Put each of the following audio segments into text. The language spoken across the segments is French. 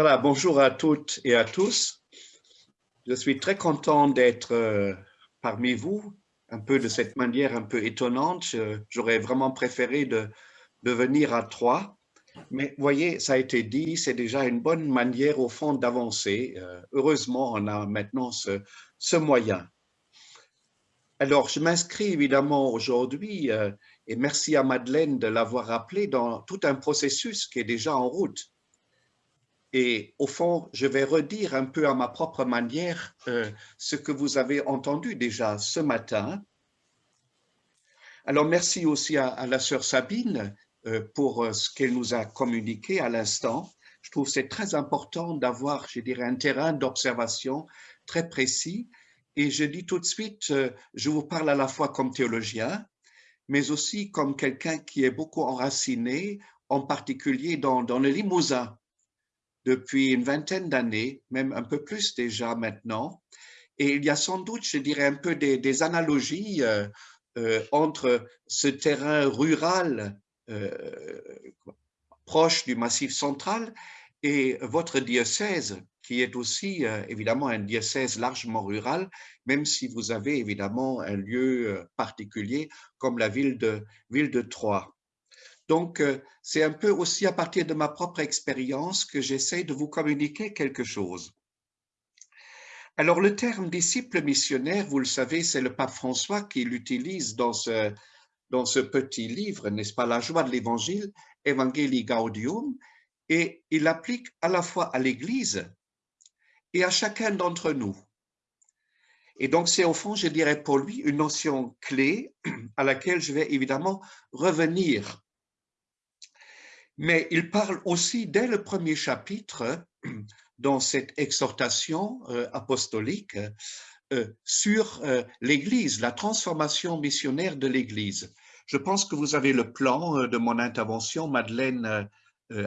Voilà, bonjour à toutes et à tous. Je suis très content d'être euh, parmi vous, un peu de cette manière un peu étonnante. J'aurais vraiment préféré de, venir à trois. Mais voyez, ça a été dit, c'est déjà une bonne manière au fond d'avancer. Euh, heureusement, on a maintenant ce, ce moyen. Alors, je m'inscris évidemment aujourd'hui, euh, et merci à Madeleine de l'avoir rappelé, dans tout un processus qui est déjà en route. Et au fond, je vais redire un peu à ma propre manière euh, ce que vous avez entendu déjà ce matin. Alors, merci aussi à, la sœur Sabine euh, pour euh, ce qu'elle nous a communiqué à l'instant. Je trouve c'est très important d'avoir, je dirais, un terrain d'observation très précis. Et je dis tout de suite, je vous parle à la fois comme théologien, mais aussi comme quelqu'un qui est beaucoup enraciné, en particulier dans le Limousin depuis une vingtaine d'années, même un peu plus déjà maintenant. Et il y a sans doute, je dirais, un peu des, analogies euh, euh, entre ce terrain rural euh, proche du Massif central et votre diocèse, qui est aussi évidemment un diocèse largement rural, même si vous avez évidemment un lieu particulier comme la ville de, ville de Troyes. Donc, euh, c'est un peu aussi à partir de ma propre expérience que j'essaie de vous communiquer quelque chose. Alors, le terme disciple missionnaire, vous le savez, c'est le pape François qui l'utilise dans ce, dans ce petit livre, n'est-ce pas, La joie de l'évangile, Evangelii Gaudium, et il l'applique à la fois à l'Église et à chacun d'entre nous. Et donc, c'est au fond, je dirais pour lui, une notion clé à laquelle je vais évidemment revenir mais il parle aussi dès le premier chapitre, dans cette exhortation euh, apostolique, euh, sur euh, l'Église, la transformation missionnaire de l'Église. Je pense que vous avez le plan de mon intervention. Madeleine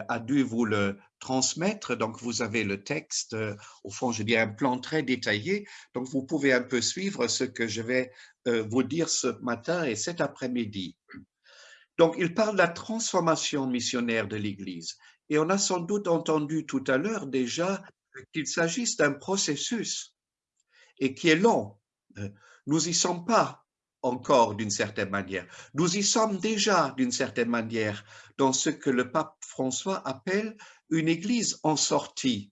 a dû vous le transmettre, donc vous avez le texte, au fond, je dis un plan très détaillé, donc vous pouvez un peu suivre ce que je vais vous dire ce matin et cet après-midi. Donc, il parle de la transformation missionnaire de l'Église. Et on a sans doute entendu tout à l'heure déjà qu'il s'agisse d'un processus et qui est long. Nous y sommes pas encore d'une certaine manière. Nous y sommes déjà d'une certaine manière dans ce que le pape François appelle une église en sortie.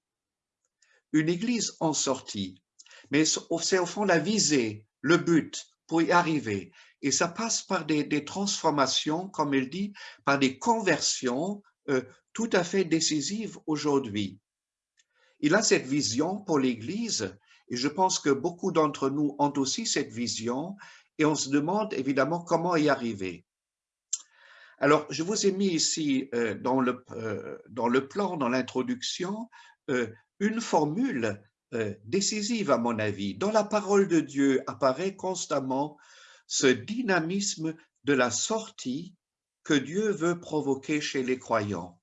Une église en sortie. Mais c'est au fond la visée, le but pour y arriver. Et ça passe par des, transformations, comme il dit, par des conversions euh, tout à fait décisives aujourd'hui. Il a cette vision pour l'Église et je pense que beaucoup d'entre nous ont aussi cette vision et on se demande évidemment comment y arriver. Alors, je vous ai mis ici euh, dans, le, euh, dans le plan, dans l'introduction, une formule décisive à mon avis. Dans la parole de Dieu apparaît constamment ce dynamisme de la sortie que Dieu veut provoquer chez les croyants.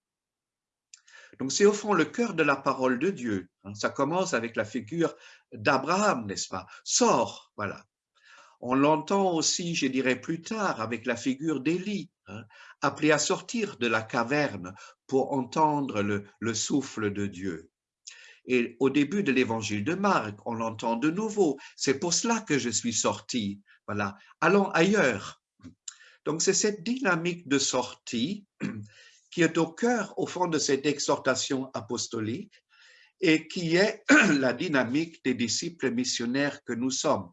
Donc c'est au fond le cœur de la parole de Dieu. Hein. Ça commence avec la figure d'Abraham, n'est-ce pas? Sors, voilà. On l'entend aussi, je dirais plus tard, avec la figure d'Élie, hein, appelé à sortir de la caverne pour entendre le, le souffle de Dieu. Et au début de l'évangile de Marc, on l'entend de nouveau. C'est pour cela que je suis sorti voilà, allons ailleurs. Donc, c'est cette dynamique de sortie qui est au cœur, au fond, de cette exhortation apostolique et qui est la dynamique des disciples missionnaires que nous sommes.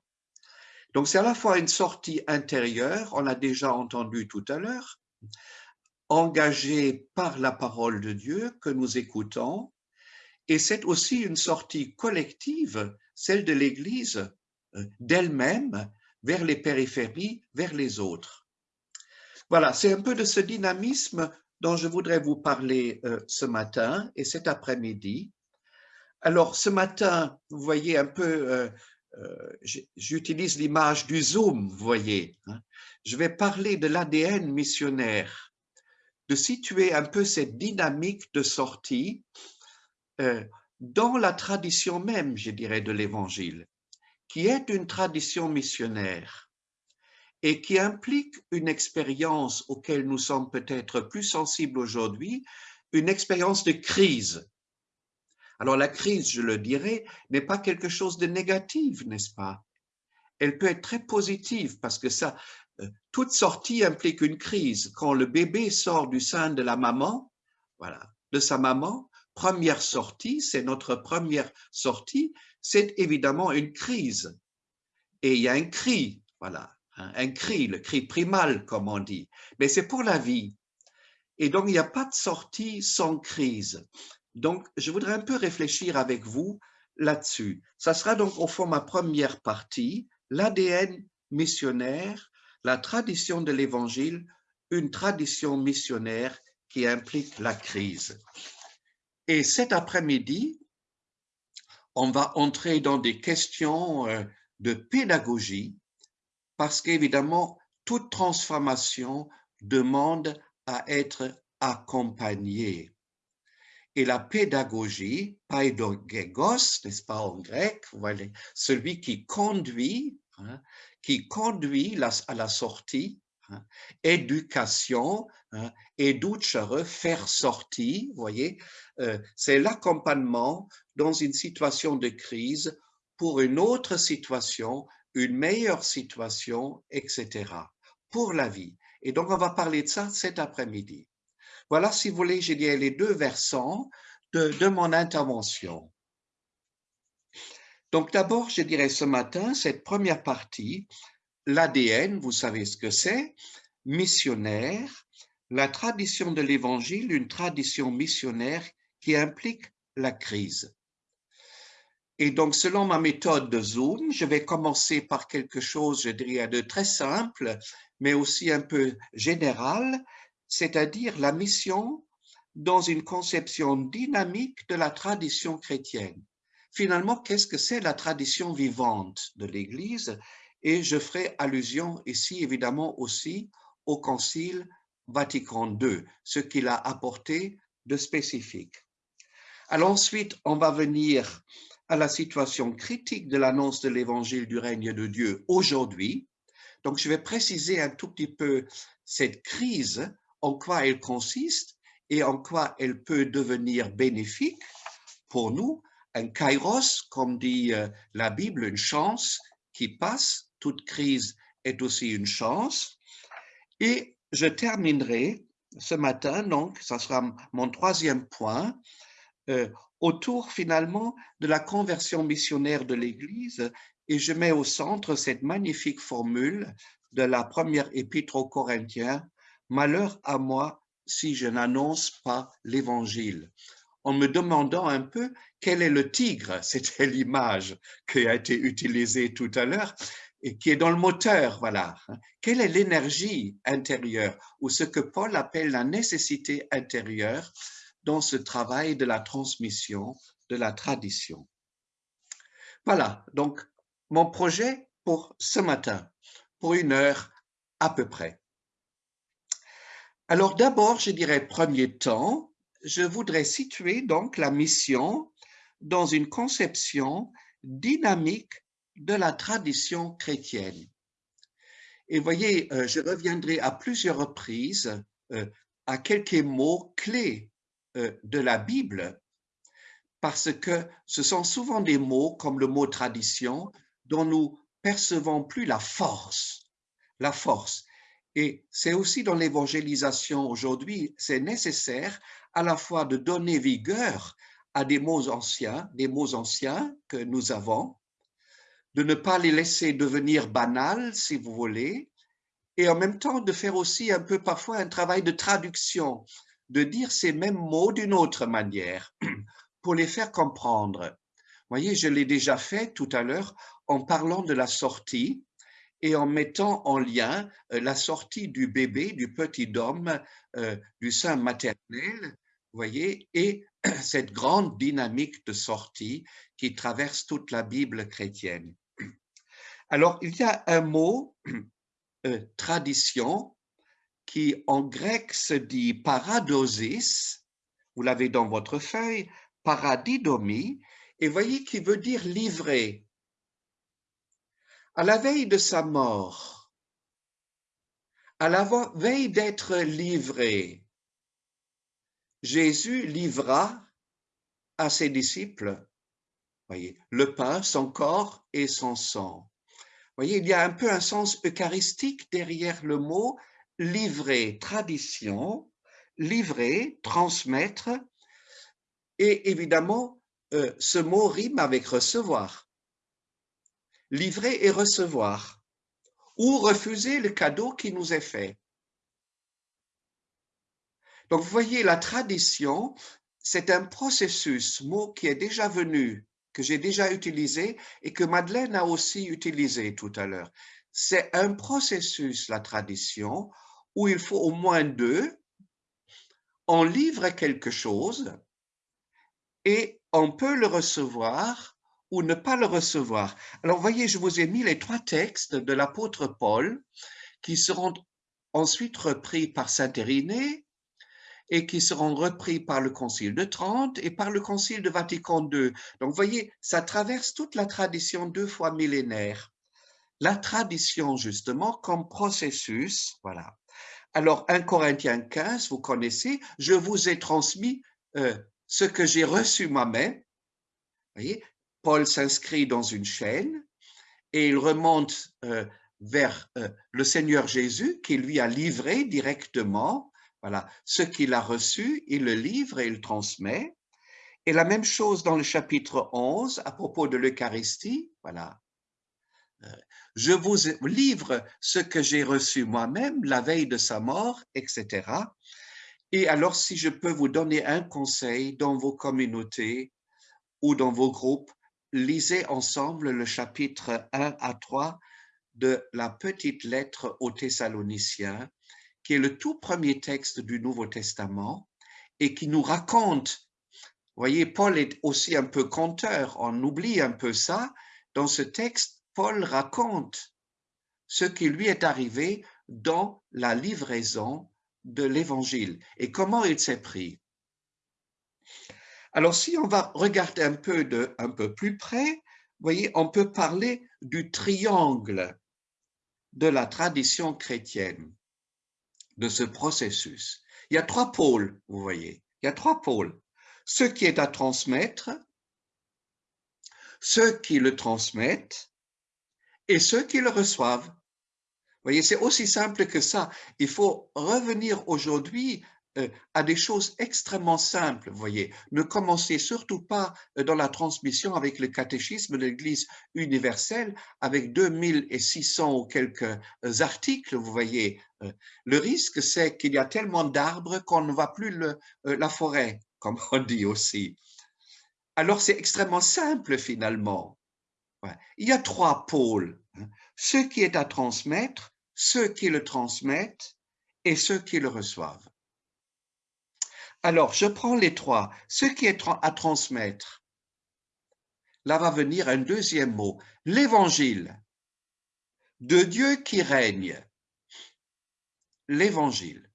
Donc, c'est à la fois une sortie intérieure, on l'a déjà entendu tout à l'heure, engagée par la parole de Dieu que nous écoutons, et c'est aussi une sortie collective, celle de l'Église euh, d'elle-même, vers les périphéries, vers les autres. Voilà, c'est un peu de ce dynamisme dont je voudrais vous parler euh, ce matin et cet après-midi. Alors, ce matin, vous voyez un peu, euh, euh, j'utilise l'image du zoom, vous voyez. Hein. Je vais parler de l'ADN missionnaire, de situer un peu cette dynamique de sortie dans la tradition même, je dirais, de l'Évangile qui est une tradition missionnaire et qui implique une expérience auquel nous sommes peut-être plus sensibles aujourd'hui, une expérience de crise. Alors la crise, je le dirais, n'est pas quelque chose de négatif, n'est-ce pas? Elle peut être très positive parce que ça, euh, toute sortie implique une crise. Quand le bébé sort du sein de la maman, voilà, de sa maman, première sortie, c'est notre première sortie, c'est évidemment une crise. Et il y a un cri, voilà, un cri, le cri primal, comme on dit. Mais c'est pour la vie. Et donc, il n'y a pas de sortie sans crise. Donc, je voudrais un peu réfléchir avec vous là-dessus. Ça sera donc au fond ma première partie, l'ADN missionnaire, la tradition de l'Évangile, une tradition missionnaire qui implique la crise. Et cet après-midi, on va entrer dans des questions euh, de pédagogie parce qu'évidemment, toute transformation demande à être accompagnée. Et la pédagogie, paidogégos, n'est-ce pas en grec, voilà, celui qui conduit, hein, qui conduit à la sortie, hein, éducation, hein, faire sortir, voyez, euh, c'est l'accompagnement dans une situation de crise pour une autre situation, une meilleure situation, etc., pour la vie. Et donc, on va parler de ça cet après-midi. Voilà, si vous voulez, j'ai dit les deux versants de, de mon intervention. Donc, d'abord, je dirais ce matin, cette première partie, l'ADN, vous savez ce que c'est, missionnaire, la tradition de l'Évangile, une tradition missionnaire qui implique la crise. Et donc, selon ma méthode de Zoom, je vais commencer par quelque chose, je dirais, de très simple, mais aussi un peu général, c'est-à-dire la mission dans une conception dynamique de la tradition chrétienne. Finalement, qu'est-ce que c'est la tradition vivante de l'Église? Et je ferai allusion ici, évidemment, aussi au Concile Vatican II, ce qu'il a apporté de spécifique. Alors ensuite, on va venir à la situation critique de l'annonce de l'évangile du règne de Dieu aujourd'hui. Donc, je vais préciser un tout petit peu cette crise, en quoi elle consiste et en quoi elle peut devenir bénéfique pour nous. Un kairos, comme dit euh, la Bible, une chance qui passe. Toute crise est aussi une chance. Et je terminerai ce matin, donc, ça sera mon troisième point, euh, autour finalement de la conversion missionnaire de l'Église et je mets au centre cette magnifique formule de la première épître aux Corinthiens, Malheur à moi si je n'annonce pas l'Évangile. En me demandant un peu quel est le tigre, c'était l'image qui a été utilisée tout à l'heure, et qui est dans le moteur, voilà. Quelle est l'énergie intérieure ou ce que Paul appelle la nécessité intérieure dans ce travail de la transmission de la tradition. Voilà, donc mon projet pour ce matin, pour une heure à peu près. Alors d'abord, je dirais premier temps, je voudrais situer donc la mission dans une conception dynamique de la tradition chrétienne. Et voyez, euh, je reviendrai à plusieurs reprises euh, à quelques mots clés de la Bible parce que ce sont souvent des mots comme le mot tradition dont nous percevons plus la force, la force. Et c'est aussi dans l'évangélisation aujourd'hui, c'est nécessaire à la fois de donner vigueur à des mots anciens, des mots anciens que nous avons, de ne pas les laisser devenir banals, si vous voulez, et en même temps de faire aussi un peu parfois un travail de traduction, de dire ces mêmes mots d'une autre manière pour les faire comprendre. Voyez, je l'ai déjà fait tout à l'heure en parlant de la sortie et en mettant en lien euh, la sortie du bébé, du petit homme, euh, du sein maternel, voyez, et cette grande dynamique de sortie qui traverse toute la Bible chrétienne. Alors, il y a un mot, euh, tradition, qui en grec se dit paradosis, vous l'avez dans votre feuille, paradidomie, et voyez qui veut dire livrer. À la veille de sa mort, à la veille d'être livré, Jésus livra à ses disciples, voyez, le pain, son corps et son sang. voyez, il y a un peu un sens eucharistique derrière le mot livrer, tradition, livrer, transmettre, et évidemment, euh, ce mot rime avec recevoir. Livrer et recevoir, ou refuser le cadeau qui nous est fait. Donc, vous voyez, la tradition, c'est un processus, mot qui est déjà venu, que j'ai déjà utilisé et que Madeleine a aussi utilisé tout à l'heure. C'est un processus, la tradition, où il faut au moins deux. On livre quelque chose et on peut le recevoir ou ne pas le recevoir. Alors, voyez, je vous ai mis les trois textes de l'apôtre Paul qui seront ensuite repris par Saint Irénée et qui seront repris par le Concile de Trente et par le Concile de Vatican II. Donc, voyez, ça traverse toute la tradition deux fois millénaire. La tradition, justement, comme processus, voilà. Alors, 1 Corinthiens 15, vous connaissez, je vous ai transmis euh, ce que j'ai reçu moi-même. voyez, Paul s'inscrit dans une chaîne et il remonte euh, vers euh, le Seigneur Jésus qui lui a livré directement voilà, ce qu'il a reçu, il le livre et il transmet. Et la même chose dans le chapitre 11 à propos de l'Eucharistie. Voilà. Je vous livre ce que j'ai reçu moi-même la veille de sa mort, etc. Et alors, si je peux vous donner un conseil dans vos communautés ou dans vos groupes, lisez ensemble le chapitre 1 à 3 de la petite lettre aux Thessaloniciens qui est le tout premier texte du Nouveau Testament et qui nous raconte, voyez, Paul est aussi un peu conteur, on oublie un peu ça. Dans ce texte, Paul raconte ce qui lui est arrivé dans la livraison de l'Évangile et comment il s'est pris? Alors, si on va regarder un peu, de, un peu plus près, voyez, on peut parler du triangle de la tradition chrétienne de ce processus. Il y a trois pôles, vous voyez. Il y a trois pôles. Ce qui est à transmettre, ceux qui le transmettent et ceux qui le reçoivent. Vous voyez, c'est aussi simple que ça. Il faut revenir aujourd'hui euh, à des choses extrêmement simples, vous voyez. Ne commencez surtout pas euh, dans la transmission avec le catéchisme de l'Église universelle, avec 2600 ou quelques euh, articles, vous voyez. Le risque, c'est qu'il y a tellement d'arbres qu'on ne voit plus la forêt, comme on dit aussi. Alors, c'est extrêmement simple finalement. Il y a trois pôles. Hein. Ce qui est à transmettre, ceux qui le transmettent et ceux qui le reçoivent. Alors, je prends les trois. Ce qui est à transmettre, là va venir un deuxième mot, l'évangile de Dieu qui règne. L'évangile.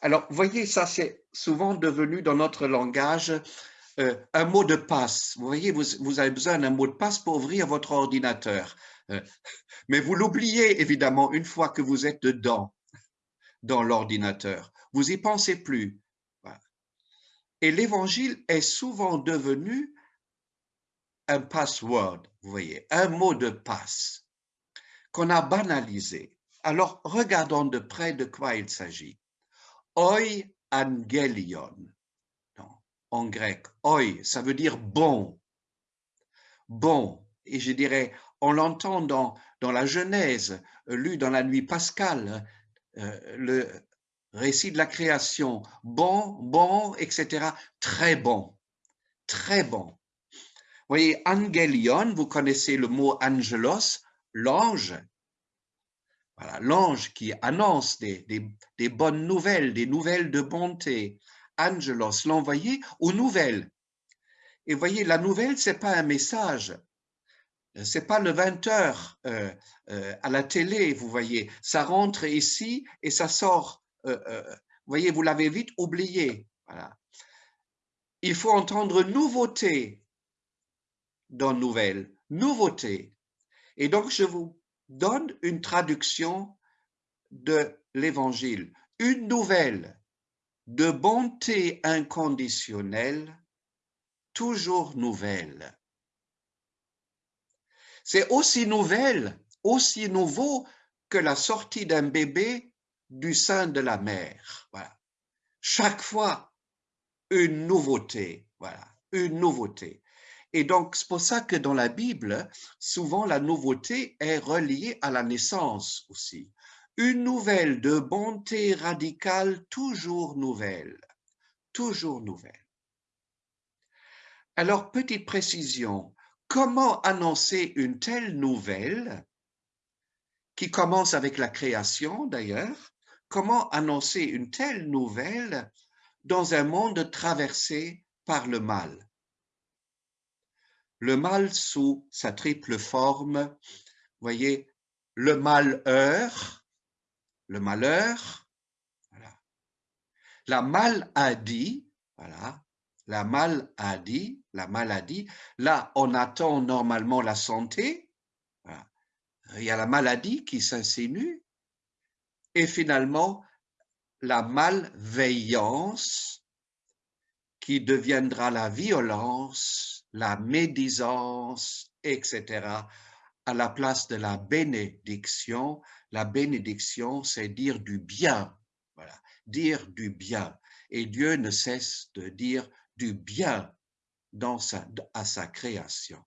Alors, voyez, ça c'est souvent devenu dans notre langage euh, un mot de passe. Vous voyez, vous, avez besoin d'un mot de passe pour ouvrir votre ordinateur. Euh, mais vous l'oubliez évidemment une fois que vous êtes dedans, dans l'ordinateur. Vous y pensez plus. Et l'évangile est souvent devenu un password, vous voyez, un mot de passe qu'on a banalisé. Alors, regardons de près de quoi il s'agit. Oi angelion, en grec. Oi, ça veut dire bon. Bon. Et je dirais, on l'entend dans, dans la Genèse, lu dans la nuit pascale, euh, le, récit de la création, bon, bon, etc. Très bon, très bon. Vous voyez, angelion, vous connaissez le mot angelos, l'ange. Voilà, l'ange qui annonce des, des, bonnes nouvelles, des nouvelles de bonté. Angelos, l'envoyé aux nouvelles. Et vous voyez, la nouvelle, c'est pas un message. C'est pas le 20 heures euh, euh, à la télé, vous voyez. Ça rentre ici et ça sort euh, euh, vous voyez, vous l'avez vite oublié. Il faut entendre nouveauté dans nouvelle, nouveauté. Et donc, je vous donne une traduction de l'évangile, une nouvelle de bonté inconditionnelle toujours nouvelle. C'est aussi nouvelle, aussi nouveau que la sortie d'un bébé du sein de la mère. Voilà. Chaque fois, une nouveauté. Voilà, une nouveauté. Et donc, c'est pour ça que dans la Bible, souvent la nouveauté est reliée à la naissance aussi. Une nouvelle de bonté radicale, toujours nouvelle. Toujours nouvelle. Alors, petite précision, comment annoncer une telle nouvelle qui commence avec la création d'ailleurs, comment annoncer une telle nouvelle dans un monde traversé par le mal? Le mal sous sa triple forme, voyez, le malheur, le malheur, la maladie, voilà, la maladie, la maladie. Là, on attend normalement la santé. Il y a la maladie qui s'insinue. Et finalement, la malveillance qui deviendra la violence, la médisance, etc., à la place de la bénédiction. La bénédiction, c'est dire du bien. Voilà, dire du bien. Et Dieu ne cesse de dire du bien dans sa, à sa création.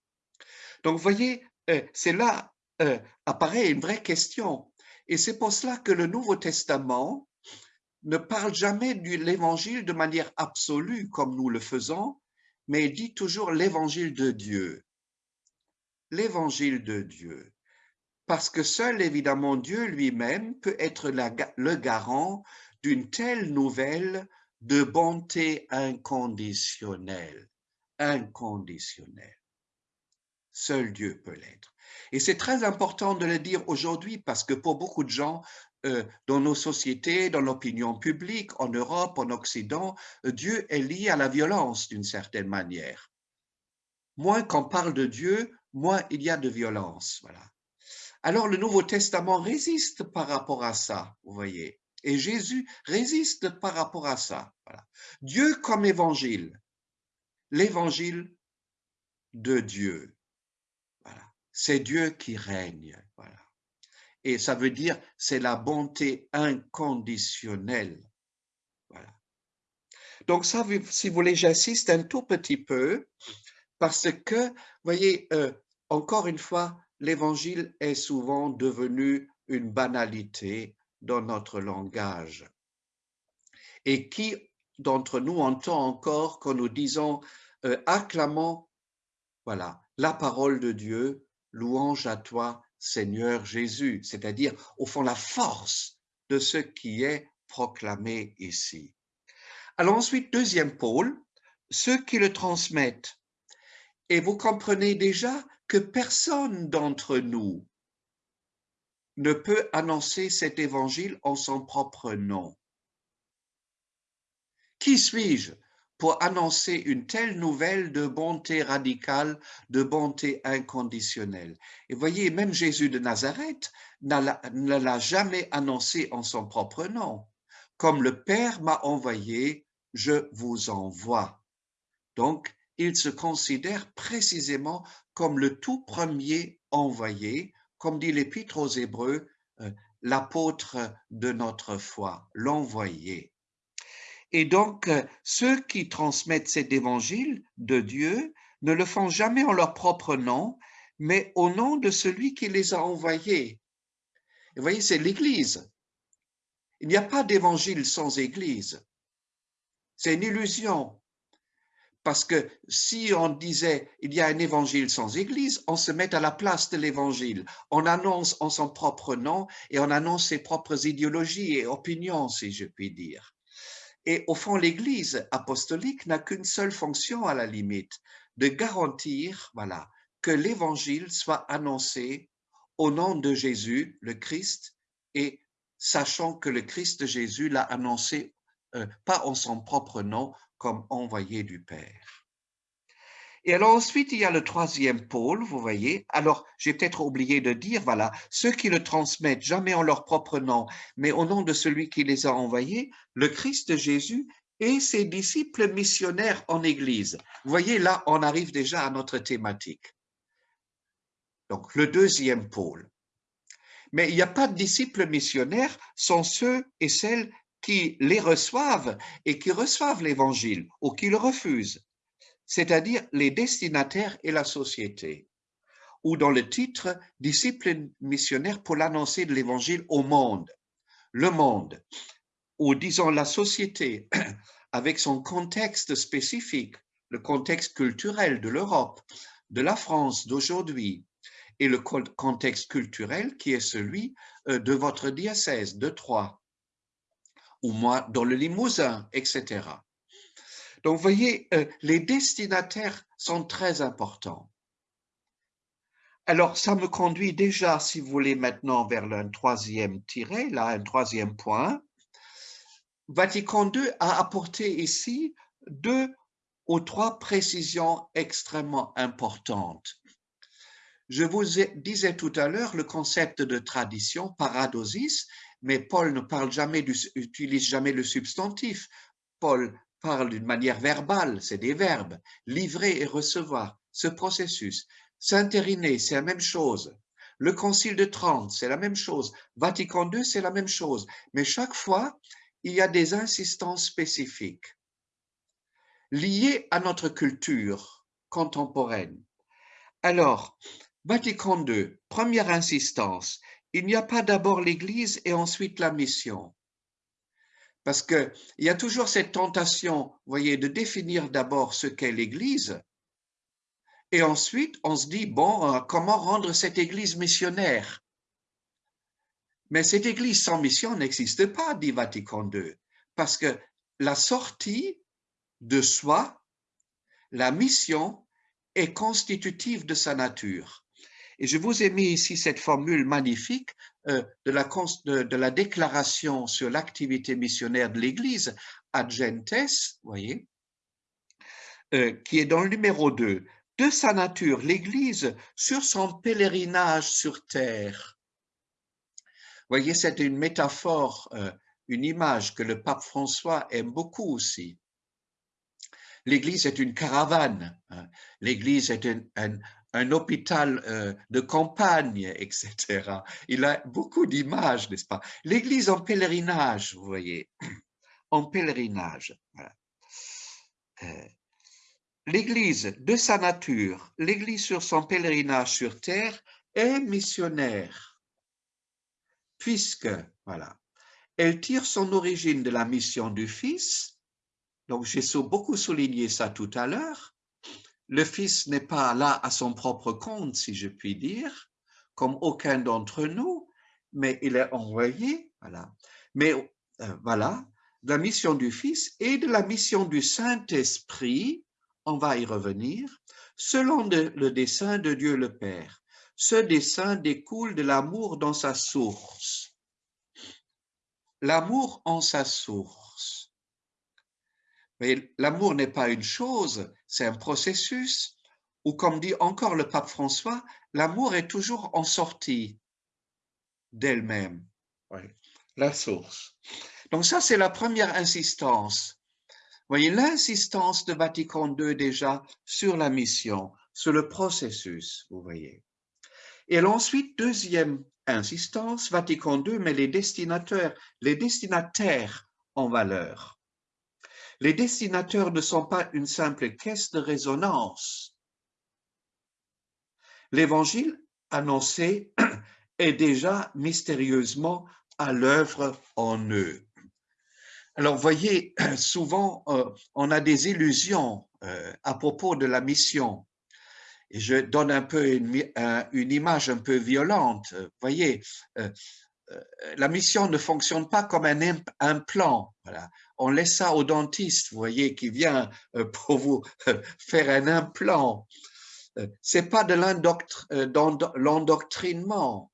Donc, vous voyez, euh, c'est là euh, apparaît une vraie question. Et c'est pour cela que le Nouveau Testament ne parle jamais de l'évangile de manière absolue comme nous le faisons, mais dit toujours l'évangile de Dieu. L'évangile de Dieu. Parce que seul, évidemment, Dieu lui-même peut être le garant d'une telle nouvelle de bonté inconditionnelle. Inconditionnelle. Seul Dieu peut l'être. Et c'est très important de le dire aujourd'hui parce que pour beaucoup de gens, euh, dans nos sociétés, dans l'opinion publique, en Europe, en Occident, euh, Dieu est lié à la violence d'une certaine manière. Moins qu'on parle de Dieu, moins il y a de violence. Voilà. Alors le Nouveau Testament résiste par rapport à ça, vous voyez. Et Jésus résiste par rapport à ça. Dieu comme évangile, l'évangile de Dieu. Voilà. C'est Dieu qui règne. Voilà. Et ça veut dire c'est la bonté inconditionnelle. Voilà. Donc ça, si vous voulez, j'insiste un tout petit peu parce que, voyez, euh, encore une fois, l'évangile est souvent devenu une banalité dans notre langage. Et qui d'entre nous entend encore quand nous disons euh, acclamons voilà, la parole de Dieu, louange à toi, Seigneur Jésus, c'est-à-dire au fond la force de ce qui est proclamé ici. Alors ensuite, deuxième pôle, ceux qui le transmettent. Et vous comprenez déjà que personne d'entre nous ne peut annoncer cet évangile en son propre nom. Qui suis-je pour annoncer une telle nouvelle de bonté radicale, de bonté inconditionnelle? Et voyez, même Jésus de Nazareth ne l'a jamais annoncé en son propre nom. Comme le Père m'a envoyé, je vous envoie. Donc, il se considère précisément comme le tout premier envoyé comme dit l'Épître aux Hébreux, euh, l'apôtre de notre foi, l'envoyé. Et donc, euh, ceux qui transmettent cet évangile de Dieu ne le font jamais en leur propre nom, mais au nom de celui qui les a envoyés. vous voyez, c'est l'Église. Il n'y a pas d'évangile sans Église. C'est une illusion. Parce que si on disait il y a un évangile sans église, on se met à la place de l'évangile. On annonce en son propre nom et on annonce ses propres idéologies et opinions, si je puis dire. Et au fond, l'église apostolique n'a qu'une seule fonction à la limite, de garantir, voilà, que l'évangile soit annoncé au nom de Jésus, le Christ, et sachant que le Christ Jésus l'a annoncé euh, pas en son propre nom, comme envoyé du Père. Et alors ensuite, il y a le troisième pôle, vous voyez. Alors, j'ai peut-être oublié de dire, voilà, ceux qui le transmettent jamais en leur propre nom, mais au nom de celui qui les a envoyés, le Christ Jésus et ses disciples missionnaires en Église. Vous voyez, là, on arrive déjà à notre thématique. Donc, le deuxième pôle. Mais il n'y a pas de disciples missionnaires sans ceux et celles qui les reçoivent et qui reçoivent l'Évangile ou qui le refusent, c'est-à-dire les destinataires et la société. Ou dans le titre, disciples missionnaires pour l'annoncer de l'Évangile au monde. Le monde, ou disons la société, avec son contexte spécifique, le contexte culturel de l'Europe, de la France d'aujourd'hui, et le contexte culturel qui est celui euh, de votre diocèse de Troyes, ou moi dans le Limousin, etc. Donc, voyez, euh, les destinataires sont très importants. Alors, ça me conduit déjà, si vous voulez, maintenant vers un troisième tiré, là, un troisième point. Vatican II a apporté ici deux ou trois précisions extrêmement importantes. Je vous disais tout à l'heure le concept de tradition, paradosis, mais Paul ne parle jamais, utilise jamais le substantif. Paul parle d'une manière verbale, c'est des verbes. Livrer et recevoir, ce processus. S'intériner, c'est la même chose. Le Concile de Trente, c'est la même chose. Vatican II, c'est la même chose. Mais chaque fois, il y a des insistances spécifiques liées à notre culture contemporaine. Alors, Vatican II, première insistance, il n'y a pas d'abord l'Église et ensuite la mission. Parce qu'il y a toujours cette tentation, voyez, de définir d'abord ce qu'est l'Église, et ensuite on se dit, bon, euh, comment rendre cette Église missionnaire? Mais cette Église sans mission n'existe pas, dit Vatican II, parce que la sortie de soi, la mission, est constitutive de sa nature. Et je vous ai mis ici cette formule magnifique euh, de, la, de, la, déclaration sur l'activité missionnaire de l'Église, ad gentes, voyez, euh, qui est dans le numéro 2. De sa nature, l'Église, sur son pèlerinage sur terre. Voyez, c'est une métaphore, euh, une image que le pape François aime beaucoup aussi. L'Église est une caravane. Hein. L'Église est un hôpital euh, de campagne, etc. Il a beaucoup d'images, n'est-ce pas? L'église en pèlerinage, vous voyez, en pèlerinage. Euh, l'église, de sa nature, l'église sur son pèlerinage sur terre est missionnaire, puisque, voilà, elle tire son origine de la mission du Fils, donc j'ai beaucoup souligné ça tout à l'heure, le Fils n'est pas là à son propre compte, si je puis dire, comme aucun d'entre nous, mais il est envoyé, voilà. Mais euh, voilà, la mission du Fils et de la mission du Saint-Esprit, on va y revenir, selon le dessein de Dieu le Père. Ce dessein découle de l'amour dans sa source. L'amour en sa source. Mais l'amour n'est pas une chose, c'est un processus, ou comme dit encore le pape François, l'amour est toujours en sortie d'elle-même. La source. Donc ça, c'est la première insistance. Vous voyez, l'insistance de Vatican II déjà sur la mission, sur le processus, vous voyez. Et ensuite, deuxième insistance, Vatican II met les destinataires, les destinataires en valeur. Les destinateurs ne sont pas une simple caisse de résonance. L'évangile annoncé est déjà mystérieusement à l'œuvre en eux. Alors, voyez, souvent, euh, on a des illusions euh, à propos de la mission. Et je donne un peu une, image un peu violente. Voyez, euh, la mission ne fonctionne pas comme un, un plan. Voilà on laisse ça au dentiste, vous voyez, qui vient euh, pour vous euh, faire un implant. Euh, c'est pas de l'endoctrinement,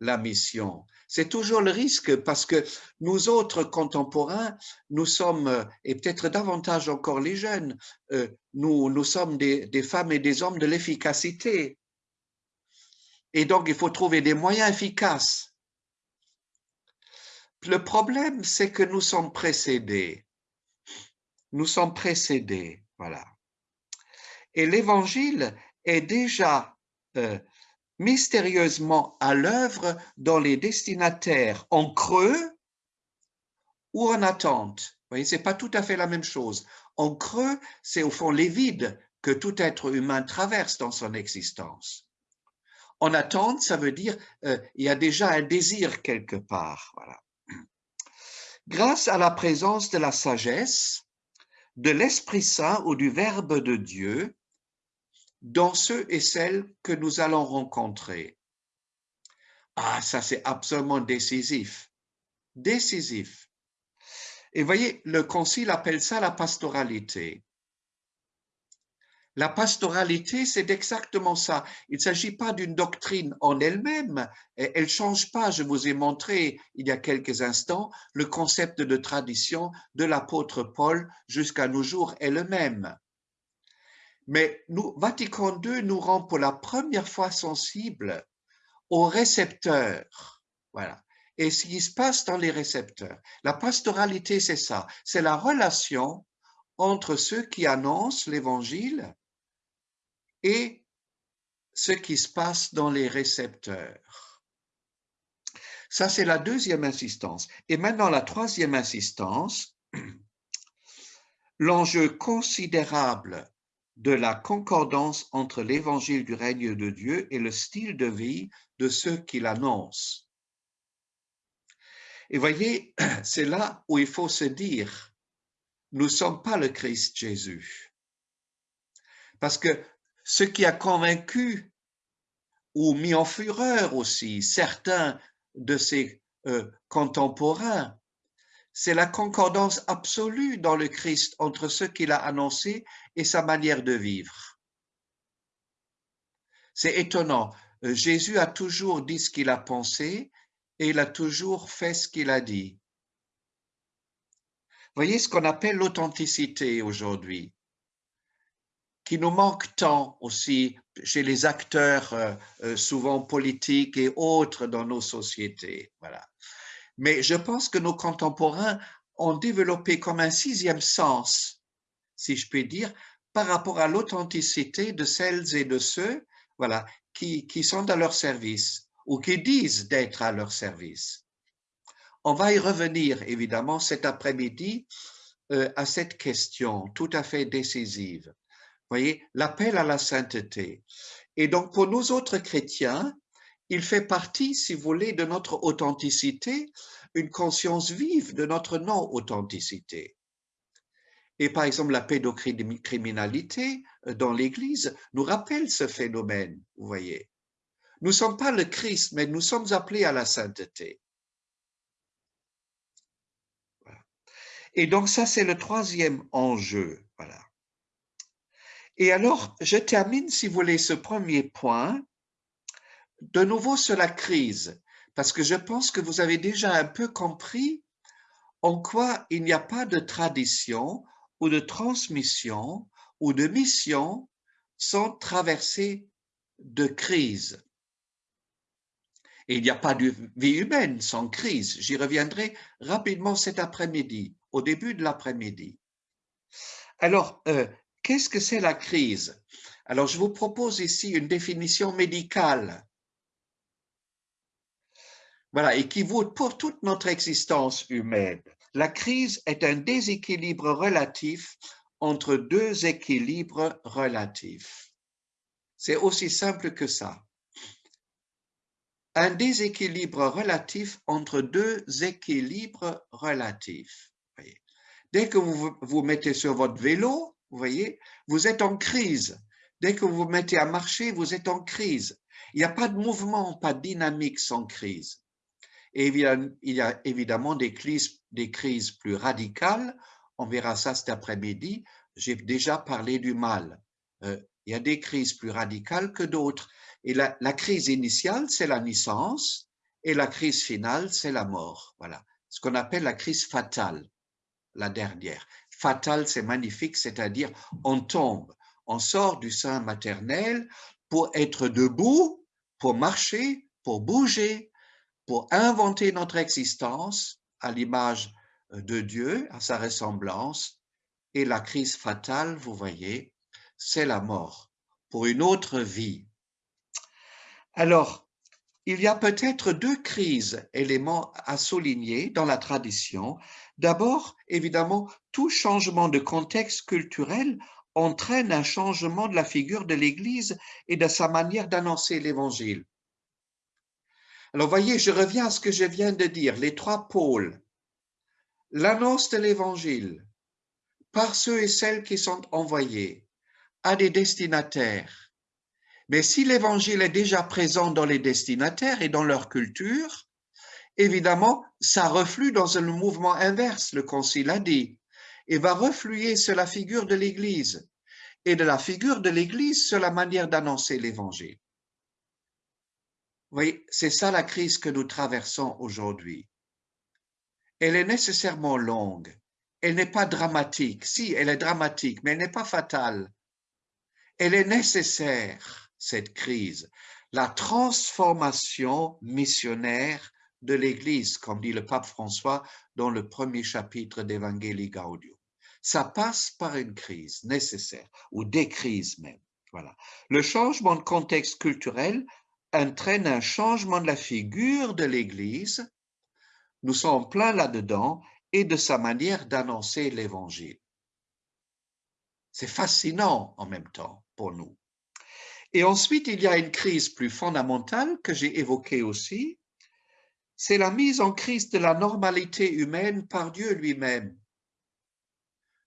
la mission. C'est toujours le risque parce que nous autres contemporains, nous sommes, et peut-être davantage encore les jeunes, nous, sommes des femmes et des hommes de l'efficacité. Et donc, il faut trouver des moyens efficaces le problème, c'est que nous sommes précédés nous sommes précédés. Voilà. Et l'évangile est déjà euh, mystérieusement à l'œuvre dans les destinataires en creux ou en attente. Vous voyez, c'est pas tout à fait la même chose. En creux, c'est au fond les vides que tout être humain traverse dans son existence. En attente, ça veut dire euh, il y a déjà un désir quelque part. Voilà. Grâce à la présence de la sagesse, de l'Esprit Saint ou du Verbe de Dieu, dans ceux et celles que nous allons rencontrer. Ah, ça c'est absolument décisif. Décisif. Et voyez, le Concile appelle ça la pastoralité. La pastoralité, c'est exactement ça. Il ne s'agit pas d'une doctrine en elle-même. Elle ne change pas. Je vous ai montré il y a quelques instants le concept de tradition de l'apôtre Paul jusqu'à nos jours est le même. Mais nous, Vatican II nous rend pour la première fois sensibles aux récepteurs. Voilà. Et ce qui se passe dans les récepteurs. La pastoralité, c'est ça. C'est la relation entre ceux qui annoncent l'évangile et ce qui se passe dans les récepteurs. Ça, c'est la deuxième insistance. Et maintenant, la troisième insistance, l'enjeu considérable de la concordance entre l'évangile du règne de Dieu et le style de vie de ceux qui l'annoncent. Et voyez, c'est là où il faut se dire, nous ne sommes pas le Christ Jésus. Parce que ce qui a convaincu ou mis en fureur aussi certains de ses euh, contemporains, c'est la concordance absolue dans le Christ entre ce qu'il a annoncé et sa manière de vivre. C'est étonnant. Euh, Jésus a toujours dit ce qu'il a pensé et il a toujours fait ce qu'il a dit. Voyez ce qu'on appelle l'authenticité aujourd'hui, qui nous manque tant aussi chez les acteurs euh, euh, souvent politiques et autres dans nos sociétés. Voilà. Mais je pense que nos contemporains ont développé comme un sixième sens, si je puis dire, par rapport à l'authenticité de celles et de ceux voilà, qui, qui sont à leur service ou qui disent d'être à leur service. On va y revenir évidemment cet après-midi euh, à cette question tout à fait décisive. Voyez, l'appel à la sainteté. Et donc pour nous autres chrétiens, il fait partie, si vous voulez, de notre authenticité, une conscience vive de notre non-authenticité. Et par exemple, la pédocriminalité euh, dans l'Église nous rappelle ce phénomène, vous voyez. Nous ne sommes pas le Christ, mais nous sommes appelés à la sainteté. Et donc ça, c'est le troisième enjeu. Voilà. Et alors, je termine, si vous voulez, ce premier point de nouveau sur la crise, parce que je pense que vous avez déjà un peu compris en quoi il n'y a pas de tradition ou de transmission ou de mission sans traverser de crise. Et il n'y a pas de vie humaine sans crise. J'y reviendrai rapidement cet après-midi, au début de l'après-midi. Alors, euh, qu'est-ce que c'est la crise? Alors, je vous propose ici une définition médicale voilà, et qui vaut pour toute notre existence humaine. La crise est un déséquilibre relatif entre deux équilibres relatifs. C'est aussi simple que ça. Un déséquilibre relatif entre deux équilibres relatifs. Dès que vous vous mettez sur votre vélo, vous voyez, vous êtes en crise. Dès que vous vous mettez à marcher, vous êtes en crise. Il n'y a pas de mouvement, pas de dynamique sans crise. Et il y a évidemment des crises, plus radicales. On verra ça cet après-midi. J'ai déjà parlé du mal. Euh, il y a des crises plus radicales que d'autres. Et la, crise initiale, c'est la naissance, et la crise finale, c'est la mort. Voilà, ce qu'on appelle la crise fatale, la dernière. Fatale, c'est magnifique, c'est-à-dire on tombe, on sort du sein maternel pour être debout, pour marcher, pour bouger, pour inventer notre existence à l'image euh, de Dieu, à sa ressemblance, Et la crise fatale, vous voyez, c'est la mort pour une autre vie. Alors, il y a peut-être deux crises, éléments à souligner dans la tradition. D'abord, évidemment, tout changement de contexte culturel entraîne un changement de la figure de l'Église et de sa manière d'annoncer l'Évangile. Alors, voyez, je reviens à ce que je viens de dire, les trois pôles. L'annonce de l'Évangile par ceux et celles qui sont envoyés à des destinataires mais si l'évangile est déjà présent dans les destinataires et dans leur culture, évidemment, ça reflue dans un mouvement inverse, le concile a dit, et va refluer sur la figure de l'Église, et de la figure de l'Église sur la manière d'annoncer l'Évangile. Oui, c'est ça la crise que nous traversons aujourd'hui. Elle est nécessairement longue. Elle n'est pas dramatique. Si, elle est dramatique, mais elle n'est pas fatale. Elle est nécessaire cette crise, la transformation missionnaire de l'Église, comme dit le pape François dans le premier chapitre d'Evangelii Gaudium. Ça passe par une crise nécessaire, ou des crises même. Voilà. Le changement de contexte culturel entraîne un changement de la figure de l'Église. Nous sommes plein là-dedans et de sa manière d'annoncer l'Évangile. C'est fascinant en même temps pour nous. Et ensuite, il y a une crise plus fondamentale que j'ai évoquée aussi, c'est la mise en crise de la normalité humaine par Dieu lui-même.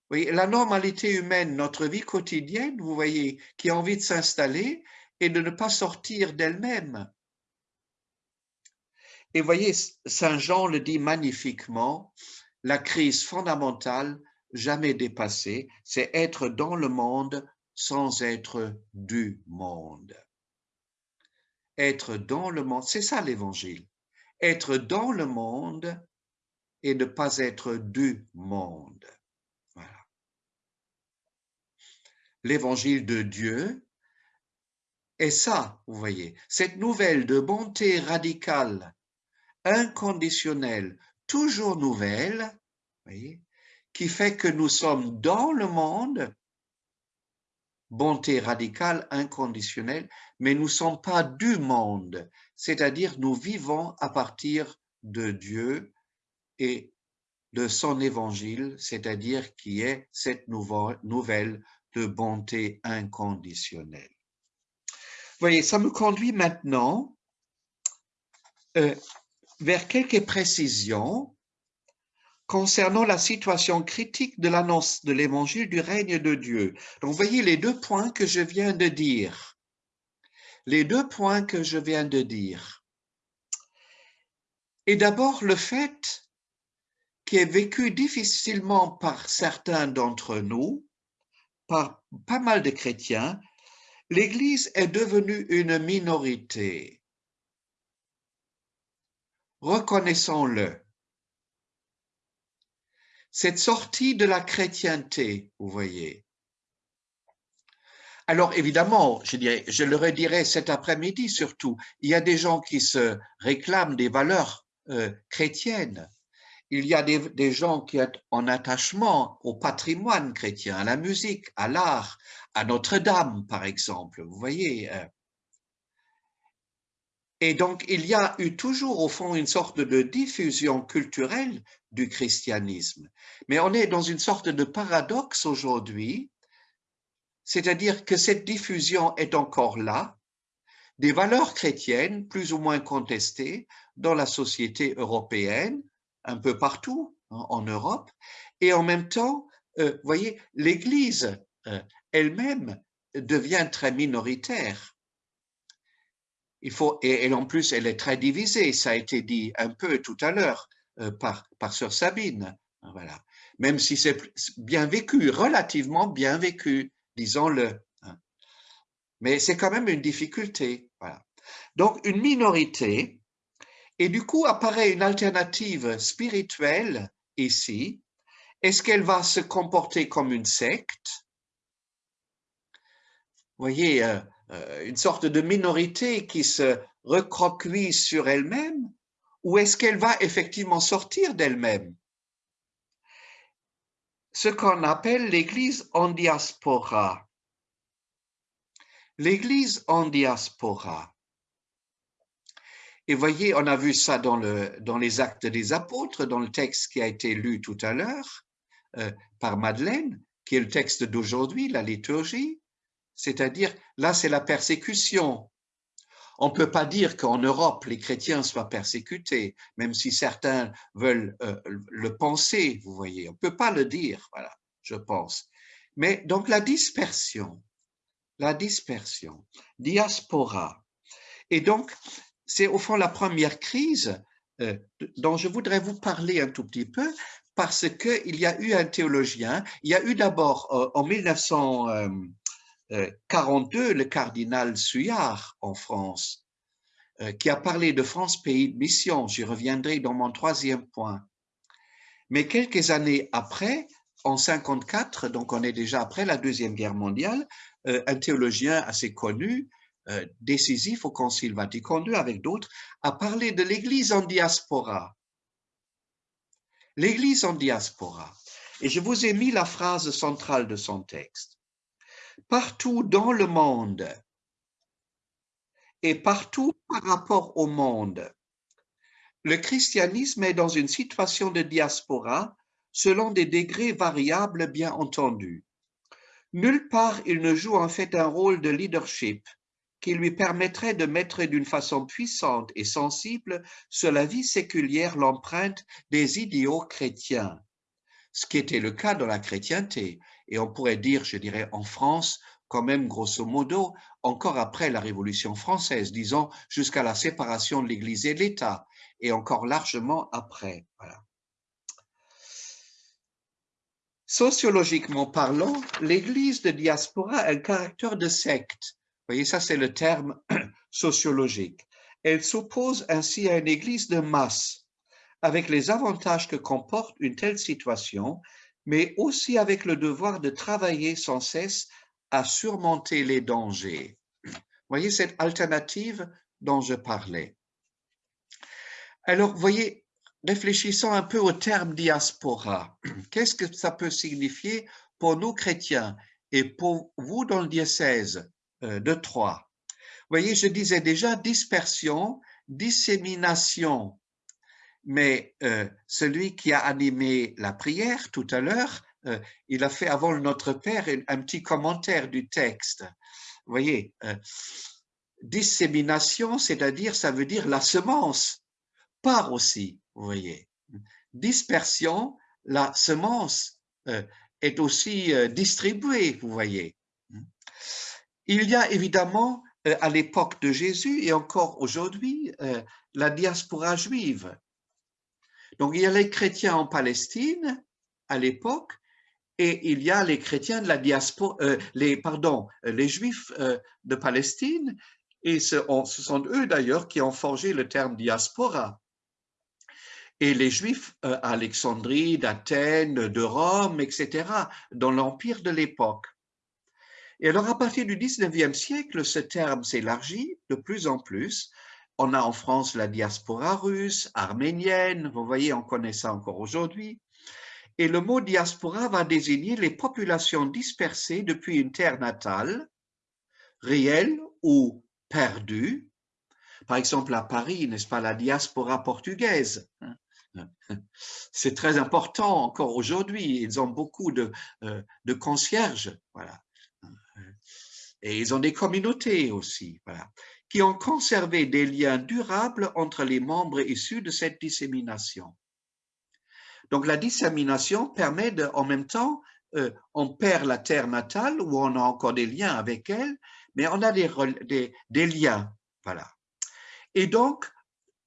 Oui, la normalité humaine, notre vie quotidienne, vous voyez, qui a envie de s'installer et de ne pas sortir d'elle-même. Et voyez, Saint Jean le dit magnifiquement, la crise fondamentale, jamais dépassée, c'est être dans le monde sans être du monde. Être dans le monde, c'est ça l'évangile. Être dans le monde et ne pas être du monde. L'évangile de Dieu est ça, vous voyez, cette nouvelle de bonté radicale, inconditionnelle, toujours nouvelle, voyez, qui fait que nous sommes dans le monde, bonté radicale, inconditionnelle, mais nous ne sommes pas du monde, c'est-à-dire nous vivons à partir de Dieu et de son évangile, c'est-à-dire qui est cette nouvelle de bonté inconditionnelle. Voyez, ça me conduit maintenant euh, vers quelques précisions concernant la situation critique de l'annonce de l'évangile du règne de Dieu. Donc, vous voyez les deux points que je viens de dire. Les deux points que je viens de dire. Et d'abord, le fait qui est vécu difficilement par certains d'entre nous, par pas mal de chrétiens, l'Église est devenue une minorité. Reconnaissons-le cette sortie de la chrétienté, vous voyez. Alors évidemment, je, dirais, je le redirai cet après-midi surtout, il y a des gens qui se réclament des valeurs euh, chrétiennes. Il y a des, des, gens qui sont en attachement au patrimoine chrétien, à la musique, à l'art, à Notre-Dame, par exemple. Vous voyez, euh, et donc, il y a eu toujours, au fond, une sorte de diffusion culturelle du christianisme. Mais on est dans une sorte de paradoxe aujourd'hui, c'est-à-dire que cette diffusion est encore là, des valeurs chrétiennes plus ou moins contestées dans la société européenne, un peu partout hein, en Europe, et en même temps, euh, vous voyez, l'Église euh, elle-même devient très minoritaire il faut, et, en plus, elle est très divisée, ça a été dit un peu tout à l'heure euh, par, par Sœur Sabine. Voilà. Même si c'est bien vécu, relativement bien vécu, disons-le. Hein. Mais c'est quand même une difficulté. Donc, une minorité, et du coup apparaît une alternative spirituelle ici. Est-ce qu'elle va se comporter comme une secte? Vous voyez, euh, euh, une sorte de minorité qui se recroqueville sur elle-même ou est-ce qu'elle va effectivement sortir d'elle-même? Ce qu'on appelle l'Église en diaspora. L'Église en diaspora. Et voyez, on a vu ça dans, le, dans les actes des apôtres, dans le texte qui a été lu tout à l'heure euh, par Madeleine, qui est le texte d'aujourd'hui, la liturgie. C'est-à-dire, là, c'est la persécution. On ne peut pas dire qu'en Europe, les chrétiens soient persécutés, même si certains veulent euh, le penser, vous voyez. On ne peut pas le dire, voilà, je pense. Mais donc la dispersion, la dispersion, diaspora. Et donc, c'est au fond la première crise euh, dont je voudrais vous parler un tout petit peu, parce qu'il y a eu un théologien, il y a eu d'abord euh, en 1900, 42, le cardinal Suyard en France, euh, qui a parlé de France pays de mission. J'y reviendrai dans mon troisième point. Mais quelques années après, en 54, donc on est déjà après la Deuxième Guerre mondiale, euh, un théologien assez connu, euh, décisif au Concile Vatican II avec d'autres, a parlé de l'Église en diaspora. L'Église en diaspora. Et je vous ai mis la phrase centrale de son texte partout dans le monde et partout par rapport au monde. Le christianisme est dans une situation de diaspora selon des degrés variables bien entendu. Nulle part il ne joue en fait un rôle de leadership qui lui permettrait de mettre d'une façon puissante et sensible sur la vie séculière l'empreinte des idéaux chrétiens, ce qui était le cas dans la chrétienté et on pourrait dire, je dirais, en France, quand même, grosso modo, encore après la Révolution française, disons, jusqu'à la séparation de l'Église et de l'État, et encore largement après. Sociologiquement parlant, l'Église de diaspora a un caractère de secte. Vous voyez, ça c'est le terme sociologique. Elle s'oppose ainsi à une Église de masse, avec les avantages que comporte une telle situation mais aussi avec le devoir de travailler sans cesse à surmonter les dangers. Voyez cette alternative dont je parlais. Alors, voyez, réfléchissons un peu au terme diaspora. Qu'est-ce que ça peut signifier pour nous chrétiens et pour vous dans le diocèse euh, de Troyes? Voyez, je disais déjà dispersion, dissémination mais euh, celui qui a animé la prière tout à l'heure, euh, il a fait avant Notre Père un, petit commentaire du texte. Vous voyez, euh, dissémination, c'est-à-dire, ça veut dire la semence, part aussi, vous voyez. Dispersion, la semence est aussi distribuée, vous voyez. Il y a évidemment, à l'époque de Jésus et encore aujourd'hui, la diaspora juive donc, il y a les chrétiens en Palestine à l'époque et il y a les chrétiens de la diaspora, euh, les, pardon, les juifs euh, de Palestine et ce, sont eux d'ailleurs qui ont forgé le terme diaspora. Et les juifs euh, à Alexandrie, d'Athènes, de Rome, etc., dans l'empire de l'époque. Et alors, à partir du 19e siècle, ce terme s'élargit de plus en plus on a en France la diaspora russe, arménienne, vous voyez, on connaît ça encore aujourd'hui. Et le mot diaspora va désigner les populations dispersées depuis une terre natale, réelle ou perdue. Par exemple, à Paris, n'est-ce pas, la diaspora portugaise. C'est très important encore aujourd'hui. Ils ont beaucoup de, euh, concierges, voilà. Et ils ont des communautés aussi, voilà qui ont conservé des liens durables entre les membres issus de cette dissémination. Donc la dissémination permet en même temps, euh, on perd la terre natale où on a encore des liens avec elle, mais on a des, des, des liens. Voilà. Et donc,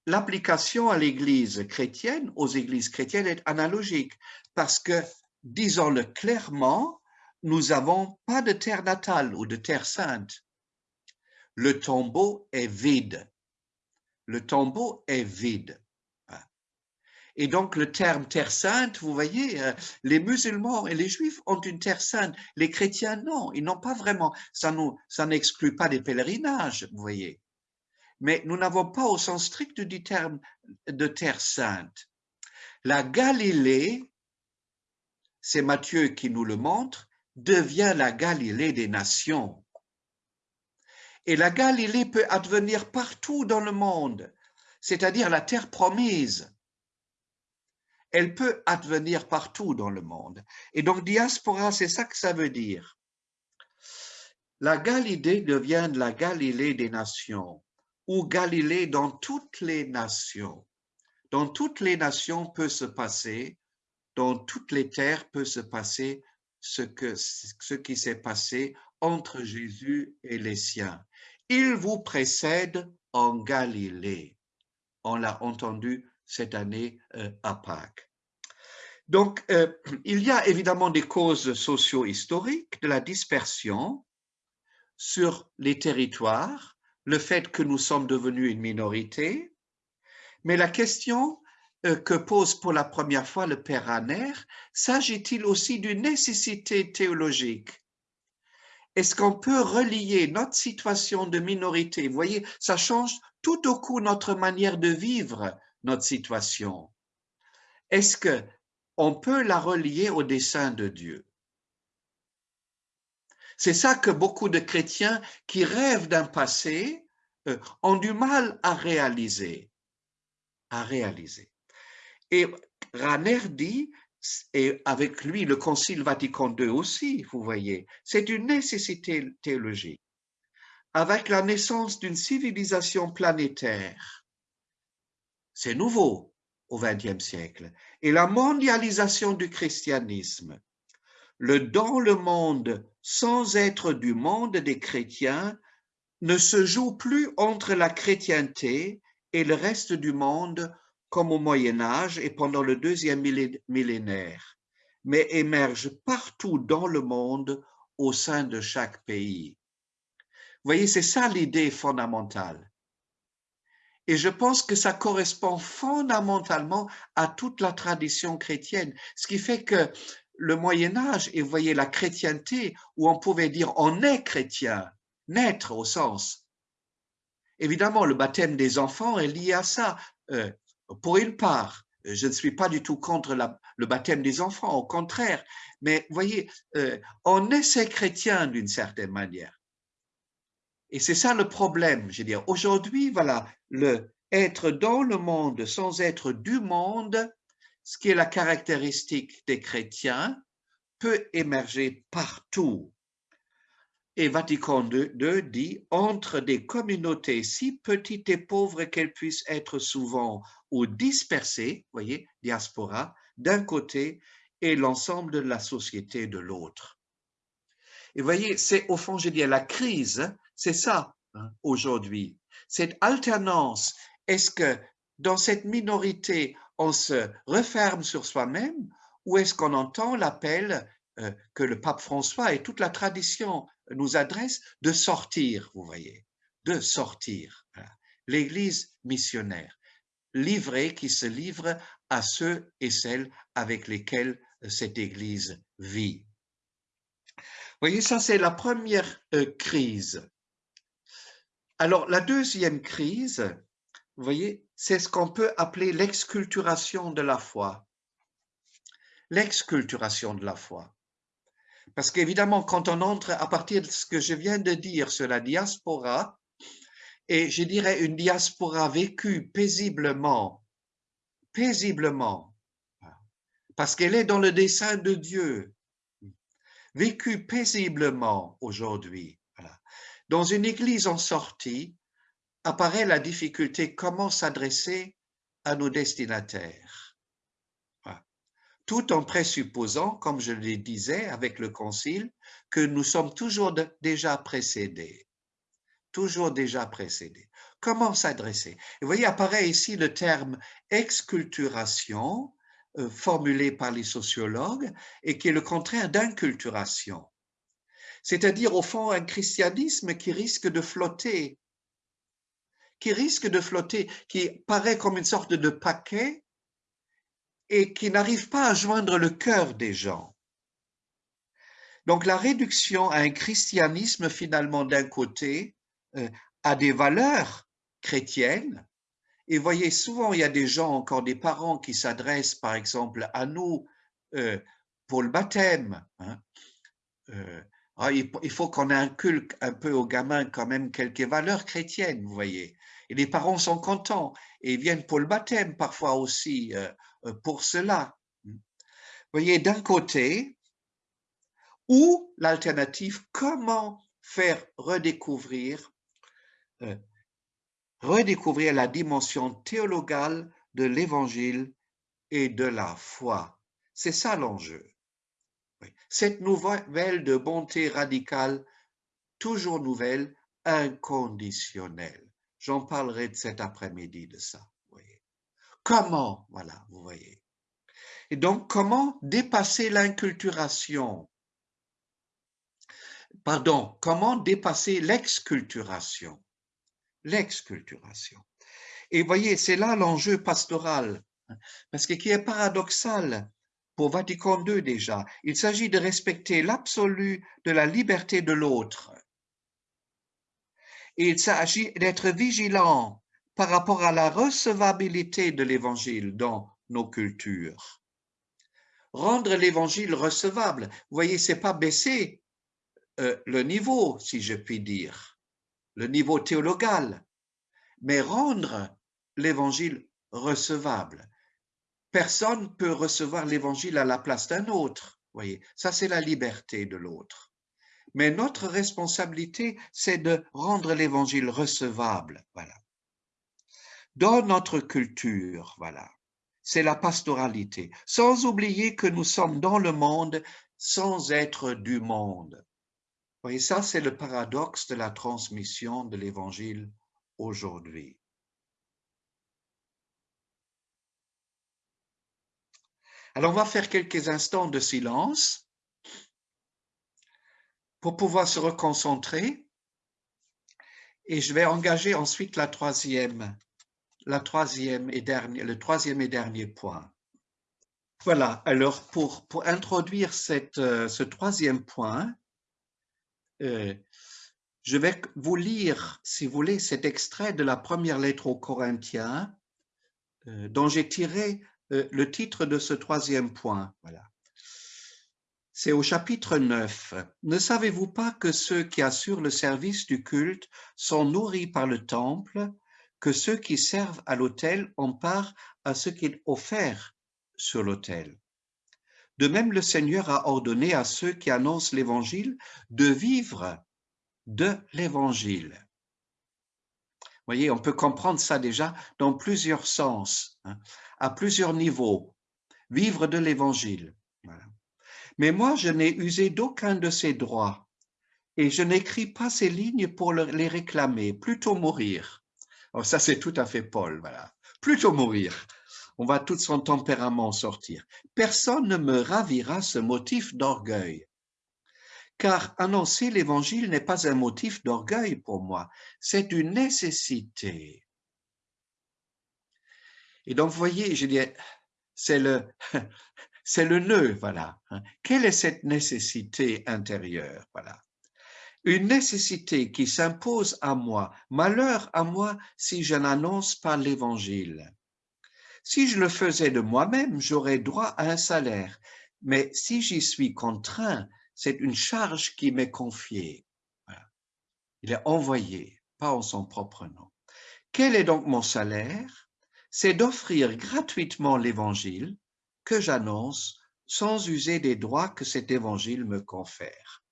l'application à l'Église chrétienne, aux églises chrétiennes, est analogique parce que, disons-le clairement, nous n'avons pas de terre natale ou de terre sainte le tombeau est vide. Le tombeau est vide. Et donc le terme terre sainte, vous voyez, euh, les musulmans et les juifs ont une terre sainte, les chrétiens non, ils n'ont pas vraiment, ça n'exclut pas des pèlerinages, vous voyez. Mais nous n'avons pas au sens strict du terme de terre sainte. La Galilée, c'est Matthieu qui nous le montre, devient la Galilée des nations. Et la Galilée peut advenir partout dans le monde, c'est-à-dire la terre promise. Elle peut advenir partout dans le monde. Et donc diaspora, c'est ça que ça veut dire. La Galilée devient la Galilée des nations, ou Galilée dans toutes les nations. Dans toutes les nations peut se passer, dans toutes les terres peut se passer ce, qui s'est passé entre Jésus et les siens. Il vous précède en Galilée. On l'a entendu cette année euh, à Pâques. Donc, euh, il y a évidemment des causes socio-historiques de la dispersion sur les territoires, le fait que nous sommes devenus une minorité, mais la question euh, que pose pour la première fois le Père Ranner, s'agit-il aussi d'une nécessité théologique Est-ce qu'on peut relier notre situation de minorité? Vous voyez, ça change tout au coup notre manière de vivre notre situation. Est-ce que on peut la relier au dessein de Dieu? C'est ça que beaucoup de chrétiens qui rêvent d'un passé euh, ont du mal à réaliser. À réaliser. Et Raner dit, et avec lui le Concile Vatican II aussi, vous voyez, c'est une nécessité théologique. Avec la naissance d'une civilisation planétaire, c'est nouveau au XXe siècle, et la mondialisation du christianisme, le dans le monde sans être du monde des chrétiens ne se joue plus entre la chrétienté et le reste du monde comme au Moyen Âge et pendant le deuxième millénaire, mais émerge partout dans le monde au sein de chaque pays. Vous voyez, c'est ça l'idée fondamentale. Et je pense que ça correspond fondamentalement à toute la tradition chrétienne, ce qui fait que le Moyen Âge, et vous voyez la chrétienté, où on pouvait dire on est chrétien, naître au sens. Évidemment, le baptême des enfants est lié à ça. Euh, pour une part, je ne suis pas du tout contre le baptême des enfants, au contraire, mais voyez, euh, on est ces chrétiens d'une certaine manière. Et c'est ça le problème, je veux dire. Aujourd'hui, voilà, le être dans le monde sans être du monde, ce qui est la caractéristique des chrétiens, peut émerger partout. Et Vatican II dit, entre des communautés si petites et pauvres qu'elles puissent être souvent ou dispersées, voyez, diaspora, d'un côté, et l'ensemble de la société de l'autre. Et voyez, c'est au fond, je dis, la crise, c'est ça hein, aujourd'hui. Cette alternance, est-ce que dans cette minorité, on se referme sur soi-même ou est-ce qu'on entend l'appel euh, que le pape François et toute la tradition nous adresse de sortir, vous voyez, de sortir. L'Église missionnaire, livrée, qui se livre à ceux et celles avec lesquels cette Église vit. Vous voyez, ça c'est la première euh, crise. Alors la deuxième crise, vous voyez, c'est ce qu'on peut appeler l'exculturation de la foi. L'exculturation de la foi. Parce qu'évidemment, quand on entre à partir de ce que je viens de dire sur la diaspora, et je dirais une diaspora vécue paisiblement, paisiblement, parce qu'elle est dans le dessein de Dieu, vécue paisiblement aujourd'hui. Dans une église en sortie, apparaît la difficulté comment s'adresser à nos destinataires tout en présupposant, comme je le disais avec le Concile, que nous sommes toujours déjà précédés. Toujours déjà précédés. Comment s'adresser? Vous voyez, apparaît ici le terme exculturation, euh, formulé par les sociologues, et qui est le contraire d'inculturation. C'est-à-dire, au fond, un christianisme qui risque de flotter, qui risque de flotter, qui paraît comme une sorte de paquet et qui n'arrive pas à joindre le cœur des gens. Donc la réduction à un christianisme finalement d'un côté, euh, à des valeurs chrétiennes, et voyez, souvent il y a des gens, encore des parents qui s'adressent par exemple à nous euh, pour le baptême. Hein. Euh, ah, il faut qu'on inculque un peu aux gamins quand même quelques valeurs chrétiennes, vous voyez. Et les parents sont contents et viennent pour le baptême parfois aussi euh, euh, pour cela. Vous voyez, d'un côté, ou l'alternative, comment faire redécouvrir, redécouvrir la dimension théologale de l'évangile et de la foi. C'est ça l'enjeu. Cette nouvelle de bonté radicale, toujours nouvelle, inconditionnelle. J'en parlerai cet après-midi de ça. Voyez. Comment, voilà, vous voyez. Et donc, comment dépasser l'inculturation? Pardon, comment dépasser l'exculturation? L'exculturation. Et voyez, c'est là l'enjeu pastoral. Parce que qui est paradoxal, pour Vatican II déjà, il s'agit de respecter l'absolu de la liberté de l'autre. Il s'agit d'être vigilant par rapport à la recevabilité de l'Évangile dans nos cultures. Rendre l'Évangile recevable, vous voyez, c'est pas baisser euh, le niveau, si je puis dire, le niveau théologal, mais rendre l'Évangile recevable personne peut recevoir l'évangile à la place d'un autre. Voyez, ça c'est la liberté de l'autre. Mais notre responsabilité, c'est de rendre l'évangile recevable. Voilà. Dans notre culture, voilà, c'est la pastoralité, sans oublier que nous sommes dans le monde sans être du monde. Voyez, ça c'est le paradoxe de la transmission de l'évangile aujourd'hui. Alors, on va faire quelques instants de silence pour pouvoir se reconcentrer et je vais engager ensuite la troisième, la troisième et dernier, le troisième et dernier point. Voilà, alors pour, pour introduire euh, ce troisième point, euh, je vais vous lire, si vous voulez, cet extrait de la première lettre aux Corinthiens, euh, dont j'ai tiré le titre de ce troisième point. Voilà. C'est au chapitre 9. Ne savez-vous pas que ceux qui assurent le service du culte sont nourris par le temple, que ceux qui servent à l'autel ont part à ce qui est offert sur l'autel? De même, le Seigneur a ordonné à ceux qui annoncent l'Évangile de vivre de l'Évangile voyez, on peut comprendre ça déjà dans plusieurs sens, hein, à plusieurs niveaux. Vivre de l'Évangile. Mais moi, je n'ai usé d'aucun de ces droits et je n'écris pas ces lignes pour les réclamer, plutôt mourir. Ça, c'est tout à fait Paul, voilà. Plutôt mourir. On va tout son tempérament sortir. Personne ne me ravira ce motif d'orgueil car annoncer l'évangile n'est pas un motif d'orgueil pour moi, c'est une nécessité. Et donc, vous voyez, je dis, c'est le, c'est le nœud, voilà. Hein. Quelle est cette nécessité intérieure, voilà? Une nécessité qui s'impose à moi, malheur à moi si je n'annonce pas l'évangile. Si je le faisais de moi-même, j'aurais droit à un salaire, mais si j'y suis contraint, c'est une charge qui m'est confiée. Il est envoyé, pas en son propre nom. Quel est donc mon salaire? C'est d'offrir gratuitement l'évangile que j'annonce sans user des droits que cet évangile me confère.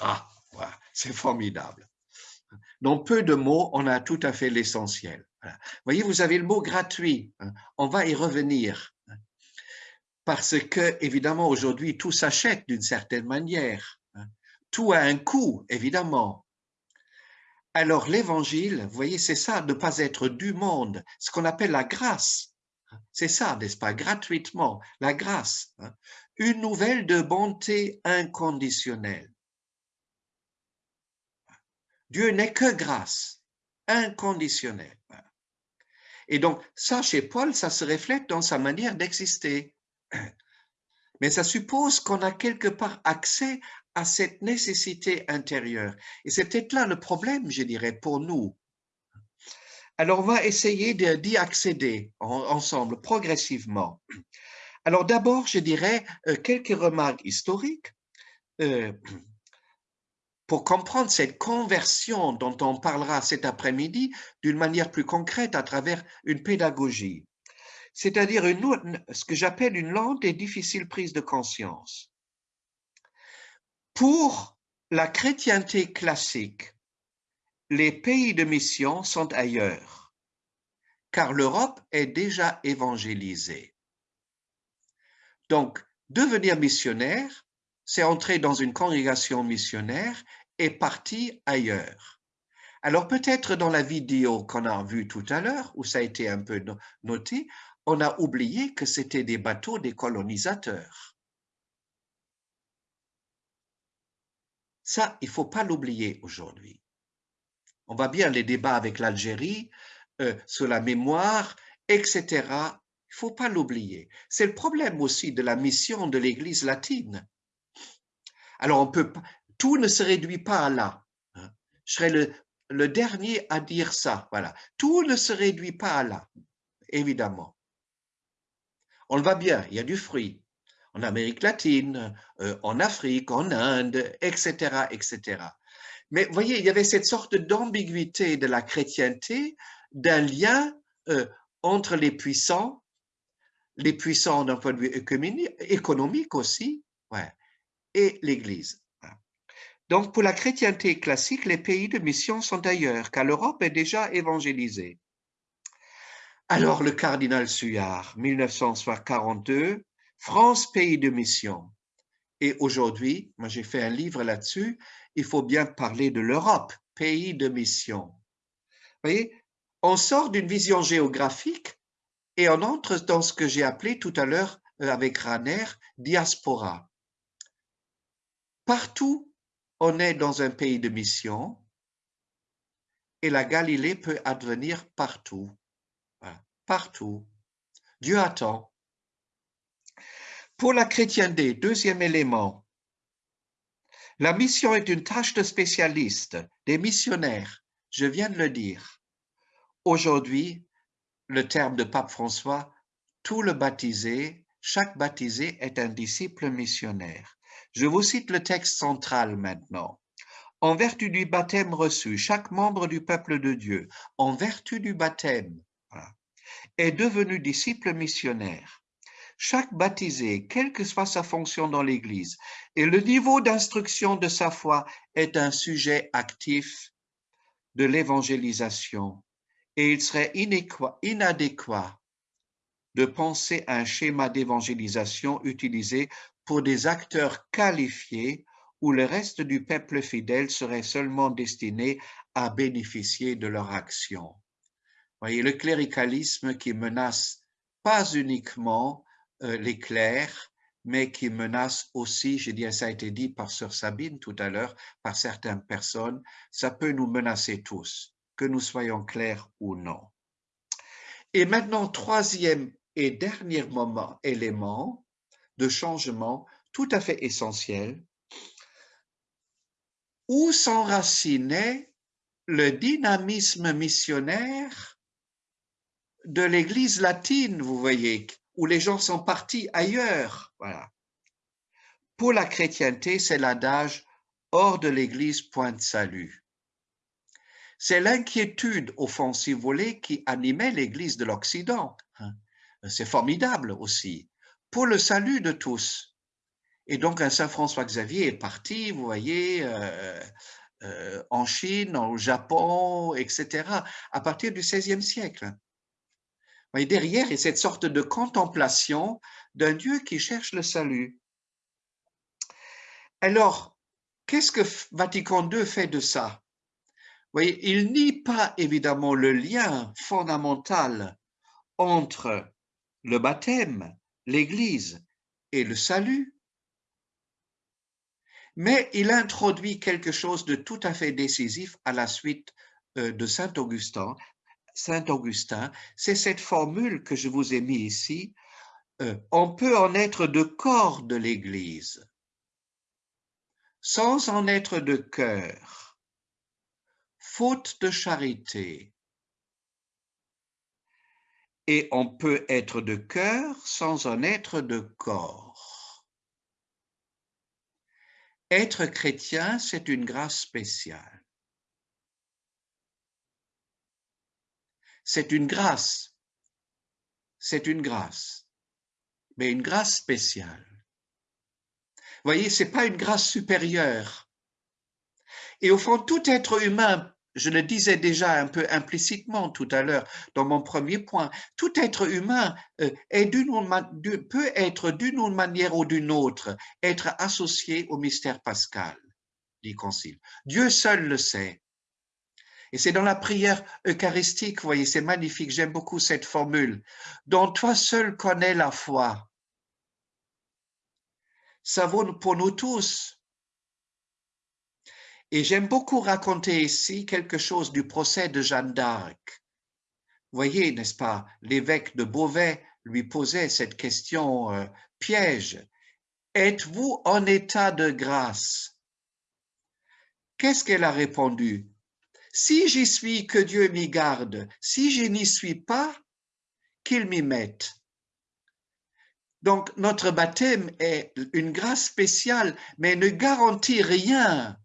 Ah, c'est formidable. Dans peu de mots, on a tout à fait l'essentiel. Voyez, vous avez le mot gratuit. Hein. On va y revenir parce que, évidemment, aujourd'hui, tout s'achète d'une certaine manière. Hein. Tout a un coût, évidemment. Alors, l'évangile, vous voyez, c'est ça, ne pas être du monde, ce qu'on appelle la grâce. C'est ça, n'est-ce pas, gratuitement, la grâce. Hein. Une nouvelle de bonté inconditionnelle. Dieu n'est que grâce, inconditionnelle. Et donc, ça, chez Paul, ça se reflète dans sa manière d'exister. Mais ça suppose qu'on a quelque part accès à cette nécessité intérieure. Et c'est peut-être là le problème, je dirais, pour nous. Alors, on va essayer d'y accéder ensemble, progressivement. Alors d'abord, je dirais euh, quelques remarques historiques euh, pour comprendre cette conversion dont on parlera cet après-midi d'une manière plus concrète à travers une pédagogie, c'est-à-dire ce que j'appelle une lente et difficile prise de conscience. Pour la chrétienté classique, les pays de mission sont ailleurs, car l'Europe est déjà évangélisée. Donc, devenir missionnaire, c'est entrer dans une congrégation missionnaire et partir ailleurs. Alors peut-être dans la vidéo qu'on a vue tout à l'heure, où ça a été un peu noté, on a oublié que c'était des bateaux des colonisateurs. Ça, il ne faut pas l'oublier aujourd'hui. On va bien les débats avec l'Algérie, euh, sur la mémoire, etc. Il ne faut pas l'oublier. C'est le problème aussi de la mission de l'Église latine. Alors, on peut, tout ne se réduit pas à là. Hein. Je serai le, le dernier à dire ça. Voilà. Tout ne se réduit pas à là, évidemment. On le voit bien, il y a du fruit en Amérique latine, euh, en Afrique, en Inde, etc., etc. Mais vous voyez, il y avait cette sorte d'ambiguïté de la chrétienté, d'un lien euh, entre les puissants, les puissants d'un point de vue économique aussi, ouais, et l'Église. Donc, pour la chrétienté classique, les pays de mission sont ailleurs, car l'Europe est déjà évangélisée. Alors, le cardinal Suyard, 1942, France, pays de mission. Et aujourd'hui, moi j'ai fait un livre là-dessus, il faut bien parler de l'Europe, pays de mission. Vous voyez, on sort d'une vision géographique et on entre dans ce que j'ai appelé tout à l'heure euh, avec Raner, diaspora. Partout, on est dans un pays de mission et la Galilée peut advenir partout. Partout. Dieu attend. Pour la chrétienté, deuxième élément, la mission est une tâche de spécialistes, des missionnaires, je viens de le dire. Aujourd'hui, le terme de Pape François, tout le baptisé, chaque baptisé est un disciple missionnaire. Je vous cite le texte central maintenant. En vertu du baptême reçu, chaque membre du peuple de Dieu, en vertu du baptême, est devenu disciple missionnaire. Chaque baptisé, quelle que soit sa fonction dans l'Église, et le niveau d'instruction de sa foi est un sujet actif de l'évangélisation. Et il serait inadéquat de penser à un schéma d'évangélisation utilisé pour des acteurs qualifiés où le reste du peuple fidèle serait seulement destiné à bénéficier de leur action. Voyez, le cléricalisme qui menace pas uniquement les clercs, mais qui menace aussi, je dis, ça a été dit par Sœur Sabine tout à l'heure, par certaines personnes, ça peut nous menacer tous, que nous soyons clairs ou non. Et maintenant, troisième et dernier moment, élément de changement tout à fait essentiel, où s'enracinait le dynamisme missionnaire de l'Église latine, vous voyez, où les gens sont partis ailleurs. Voilà. Pour la chrétienté, c'est l'adage hors de l'Église, point de salut. C'est l'inquiétude, au fond, si vous voulez, qui animait l'Église de l'Occident. Hein. C'est formidable aussi, pour le salut de tous. Et donc, un Saint François Xavier est parti, vous voyez, euh, euh, en Chine, au Japon, etc., à partir du XVIe siècle derrière, il y a cette sorte de contemplation d'un Dieu qui cherche le salut. Alors, qu'est-ce que Vatican II fait de ça? Voyez, il nie pas évidemment le lien fondamental entre le baptême, l'Église et le salut, mais il introduit quelque chose de tout à fait décisif à la suite euh, de Saint Augustin, Saint Augustin, c'est cette formule que je vous ai mis ici. Euh, on peut en être de corps de l'Église, sans en être de cœur, faute de charité. Et on peut être de cœur sans en être de corps. Être chrétien, c'est une grâce spéciale. C'est une grâce. C'est une grâce. Mais une grâce spéciale. Vous voyez, ce n'est pas une grâce supérieure. Et au fond, tout être humain je le disais déjà un peu implicitement tout à l'heure dans mon premier point, tout être humain euh, est peut être d'une manière ou d'une autre, être associé au mystère pascal, dit Concile. Dieu seul le sait. Et c'est dans la prière eucharistique, vous voyez, c'est magnifique, j'aime beaucoup cette formule, dont toi seul connais la foi. Ça vaut pour nous tous, et j'aime beaucoup raconter ici quelque chose du procès de Jeanne d'Arc. Vous voyez, n'est-ce pas, l'évêque de Beauvais lui posait cette question euh, piège. Êtes-vous en état de grâce? Qu'est-ce qu'elle a répondu? Si j'y suis, que Dieu m'y garde. Si je n'y suis pas, qu'il m'y mette. Donc, notre baptême est une grâce spéciale, mais ne garantit rien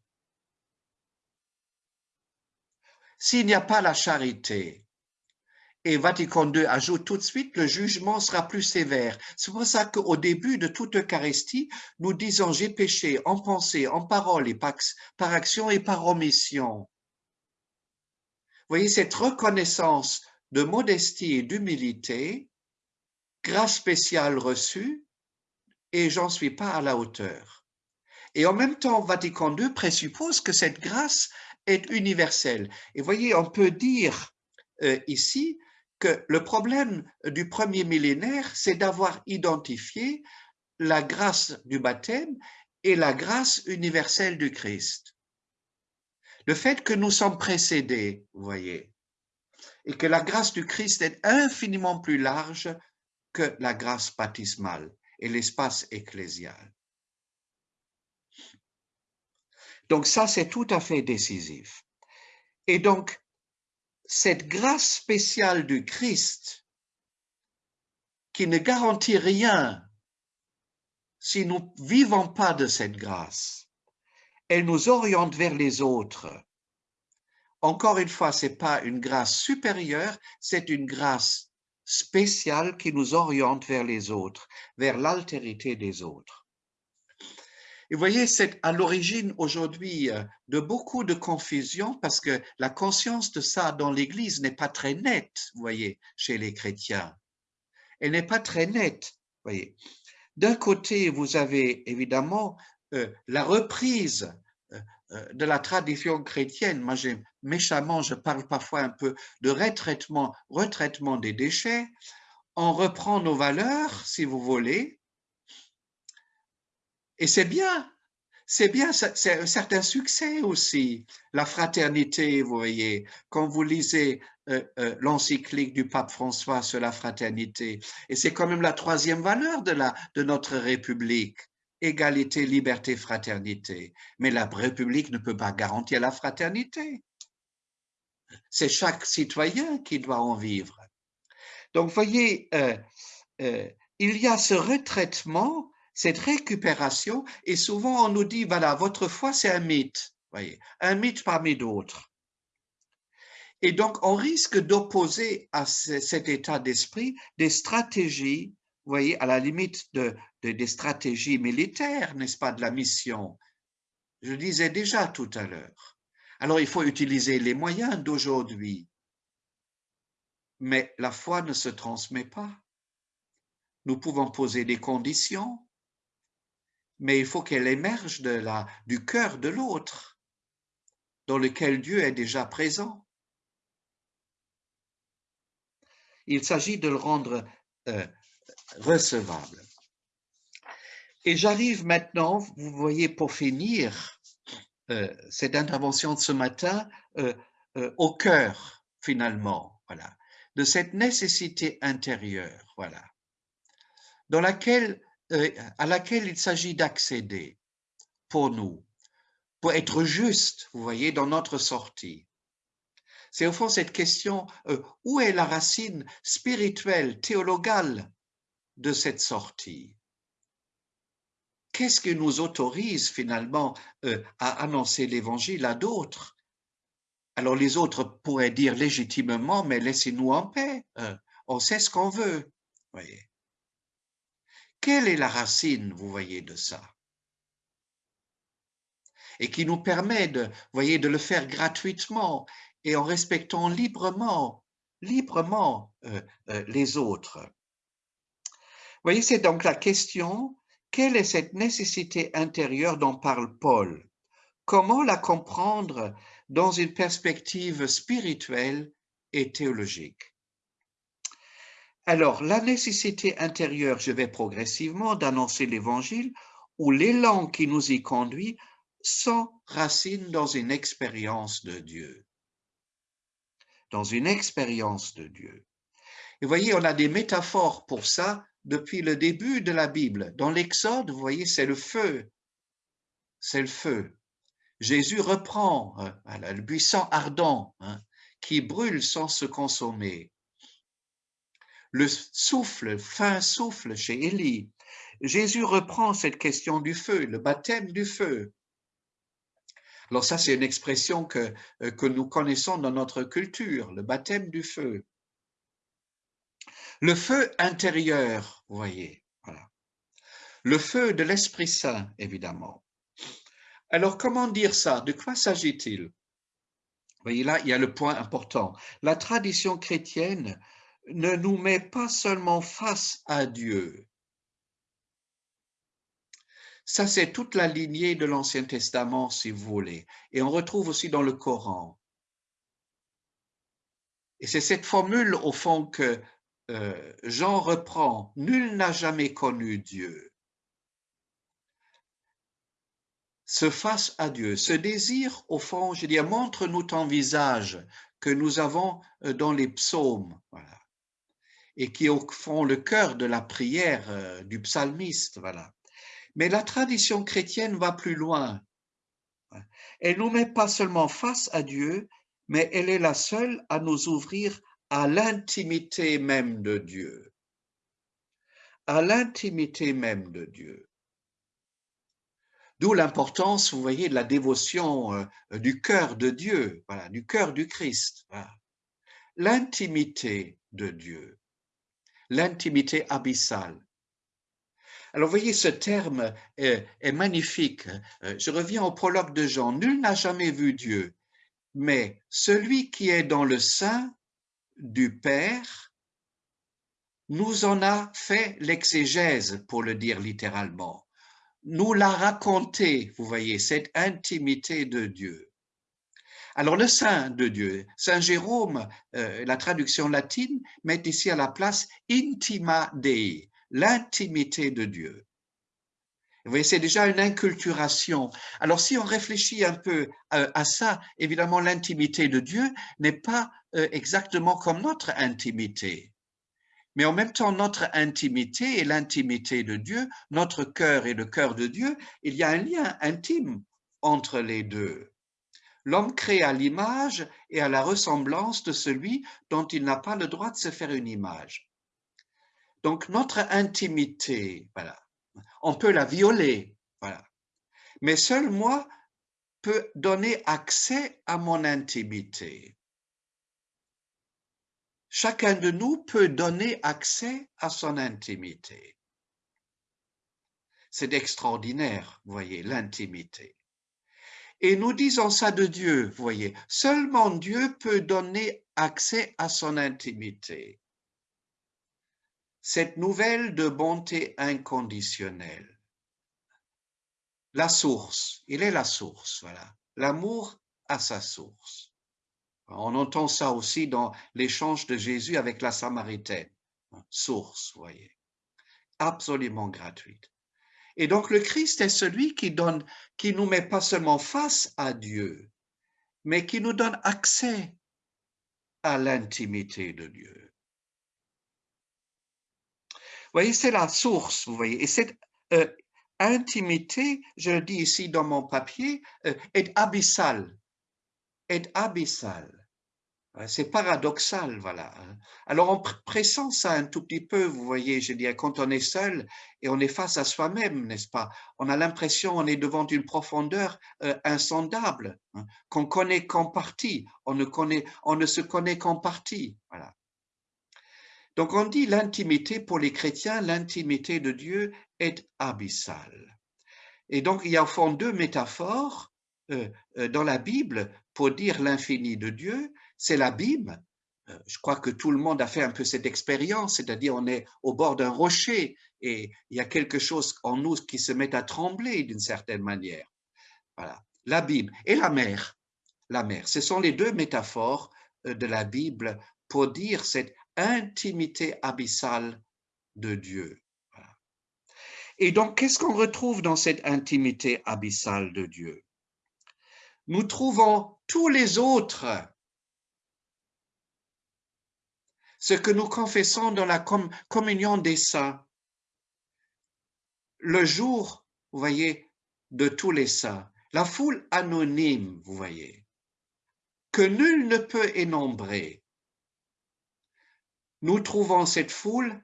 S'il n'y a pas la charité, et Vatican II ajoute tout de suite, le jugement sera plus sévère. C'est pour ça qu'au début de toute Eucharistie, nous disons j'ai péché en pensée, en parole et par, action et par omission. Voyez, cette reconnaissance de modestie et d'humilité, grâce spéciale reçue, et j'en suis pas à la hauteur. Et en même temps, Vatican II présuppose que cette grâce est universelle. Et voyez, on peut dire euh, ici que le problème du premier millénaire, c'est d'avoir identifié la grâce du baptême et la grâce universelle du Christ. Le fait que nous sommes précédés, vous voyez, et que la grâce du Christ est infiniment plus large que la grâce baptismale et l'espace ecclésial. Donc ça, c'est tout à fait décisif. Et donc, cette grâce spéciale du Christ, qui ne garantit rien si nous ne vivons pas de cette grâce, elle nous oriente vers les autres. Encore une fois, ce n'est pas une grâce supérieure, c'est une grâce spéciale qui nous oriente vers les autres, vers l'altérité des autres. Et vous voyez, c'est à l'origine aujourd'hui euh, de beaucoup de confusion parce que la conscience de ça dans l'Église n'est pas très nette, vous voyez, chez les chrétiens. Elle n'est pas très nette, vous voyez. D'un côté, vous avez évidemment la reprise euh, de la tradition chrétienne. Moi, méchamment, je parle parfois un peu de retraitement, retraitement des déchets. On reprend nos valeurs, si vous voulez, et c'est bien, c'est bien, c'est un certain succès aussi, la fraternité, vous voyez, quand vous lisez euh, euh, l'encyclique du pape François sur la fraternité. Et c'est quand même la troisième valeur de, la, de notre République, égalité, liberté, fraternité. Mais la République ne peut pas garantir la fraternité. C'est chaque citoyen qui doit en vivre. Donc, voyez, euh, il y a ce retraitement cette récupération, et souvent on nous dit, voilà, votre foi, c'est un mythe, voyez, un mythe parmi d'autres. Et donc, on risque d'opposer à cet état d'esprit des stratégies, voyez, à la limite de, des stratégies militaires, n'est-ce pas, de la mission. Je disais déjà tout à l'heure. Alors, il faut utiliser les moyens d'aujourd'hui. Mais la foi ne se transmet pas. Nous pouvons poser des conditions, mais il faut qu'elle émerge de la, du cœur de l'autre, dans lequel Dieu est déjà présent. Il s'agit de le rendre euh, recevable. Et j'arrive maintenant, vous voyez, pour finir euh, cette intervention de ce matin, euh, au cœur, finalement, voilà, de cette nécessité intérieure, voilà, euh, à laquelle il s'agit d'accéder pour nous, pour être juste, vous voyez, dans notre sortie. C'est au fond cette question, euh, où est la racine spirituelle, théologale de cette sortie? Qu'est-ce qui nous autorise finalement euh, à annoncer l'Évangile à d'autres? Alors les autres pourraient dire légitimement, mais laissez-nous en paix, euh, on sait ce qu'on veut. Voyez. Quelle est la racine, vous voyez, de ça? Et qui nous permet de, voyez, de le faire gratuitement et en respectant librement, librement euh, euh, les autres. Vous voyez, c'est donc la question, quelle est cette nécessité intérieure dont parle Paul? Comment la comprendre dans une perspective spirituelle et théologique? Alors, la nécessité intérieure, je vais progressivement d'annoncer l'Évangile, ou l'élan qui nous y conduit, sans racine dans une expérience de Dieu. Dans une expérience de Dieu. Et voyez, on a des métaphores pour ça depuis le début de la Bible. Dans l'Exode, vous voyez, c'est le feu. C'est le feu. Jésus reprend euh, le buisson ardent hein, qui brûle sans se consommer le souffle, fin souffle chez Élie. Jésus reprend cette question du feu, le baptême du feu. Alors ça, c'est une expression que, euh, que nous connaissons dans notre culture, le baptême du feu. Le feu intérieur, vous voyez. Le feu de l'Esprit Saint, évidemment. Alors, comment dire ça? De quoi s'agit-il? Vous voyez, là, il y a le point important. La tradition chrétienne ne nous met pas seulement face à Dieu. Ça, c'est toute la lignée de l'Ancien Testament, si vous voulez. Et on retrouve aussi dans le Coran. Et c'est cette formule, au fond, que euh, Jean reprend. Nul n'a jamais connu Dieu. Se face à Dieu. Ce désir, au fond, je dis, montre-nous ton visage que nous avons euh, dans les psaumes. Et qui font le cœur de la prière euh, du psalmiste. Voilà. Mais la tradition chrétienne va plus loin. Elle nous met pas seulement face à Dieu, mais elle est la seule à nous ouvrir à l'intimité même de Dieu. À l'intimité même de Dieu. D'où l'importance, vous voyez, de la dévotion euh, du cœur de Dieu, voilà, du cœur du Christ. L'intimité de Dieu l'intimité abyssale. Alors, vous voyez, ce terme est, magnifique. Euh, je reviens au prologue de Jean. Nul n'a jamais vu Dieu, mais celui qui est dans le sein du Père nous en a fait l'exégèse, pour le dire littéralement. Nous l'a raconté, vous voyez, cette intimité de Dieu. Alors le Saint de Dieu, Saint Jérôme, euh, la traduction latine, met ici à la place intima Dei, l'intimité de Dieu. Vous voyez, c'est déjà une inculturation. Alors si on réfléchit un peu euh, à, ça, évidemment l'intimité de Dieu n'est pas euh, exactement comme notre intimité. Mais en même temps, notre intimité et l'intimité de Dieu, notre cœur et le cœur de Dieu, il y a un lien intime entre les deux. L'homme crée à l'image et à la ressemblance de celui dont il n'a pas le droit de se faire une image. Donc notre intimité, voilà, on peut la violer, voilà. Mais seul moi peux donner accès à mon intimité. Chacun de nous peut donner accès à son intimité. C'est extraordinaire, voyez, l'intimité. Et nous disons ça de Dieu, voyez. Seulement Dieu peut donner accès à son intimité. Cette nouvelle de bonté inconditionnelle. La source, il est la source, voilà. L'amour a sa source. On entend ça aussi dans l'échange de Jésus avec la Samaritaine. Source, voyez. Absolument gratuite. Et donc le Christ est celui qui donne, qui nous met pas seulement face à Dieu, mais qui nous donne accès à l'intimité de Dieu. Voyez, c'est la source, vous voyez, et cette euh, intimité, je le dis ici dans mon papier, euh, est abyssale, est abyssale. C'est paradoxal, voilà. Hein. Alors, en pressant ça un tout petit peu, vous voyez, je dis, quand on est seul et on est face à soi-même, n'est-ce pas? On a l'impression on est devant une profondeur euh, insondable, hein, qu'on connaît qu'en partie, on ne, connaît, on ne se connaît qu'en partie, voilà. Donc, on dit l'intimité, pour les chrétiens, l'intimité de Dieu est abyssale. Et donc, il y a au fond deux métaphores euh, euh, dans la Bible pour dire l'infini de Dieu c'est l'abîme. Euh, je crois que tout le monde a fait un peu cette expérience, c'est-à-dire on est au bord d'un rocher et il y a quelque chose en nous qui se met à trembler d'une certaine manière. Voilà, l'abîme et la mer. La mer, ce sont les deux métaphores de la Bible pour dire cette intimité abyssale de Dieu. Et donc, qu'est-ce qu'on retrouve dans cette intimité abyssale de Dieu? Nous trouvons tous les autres ce que nous confessons dans la communion des saints. Le jour, vous voyez, de tous les saints, la foule anonyme, vous voyez, que nul ne peut énombrer. Nous trouvons cette foule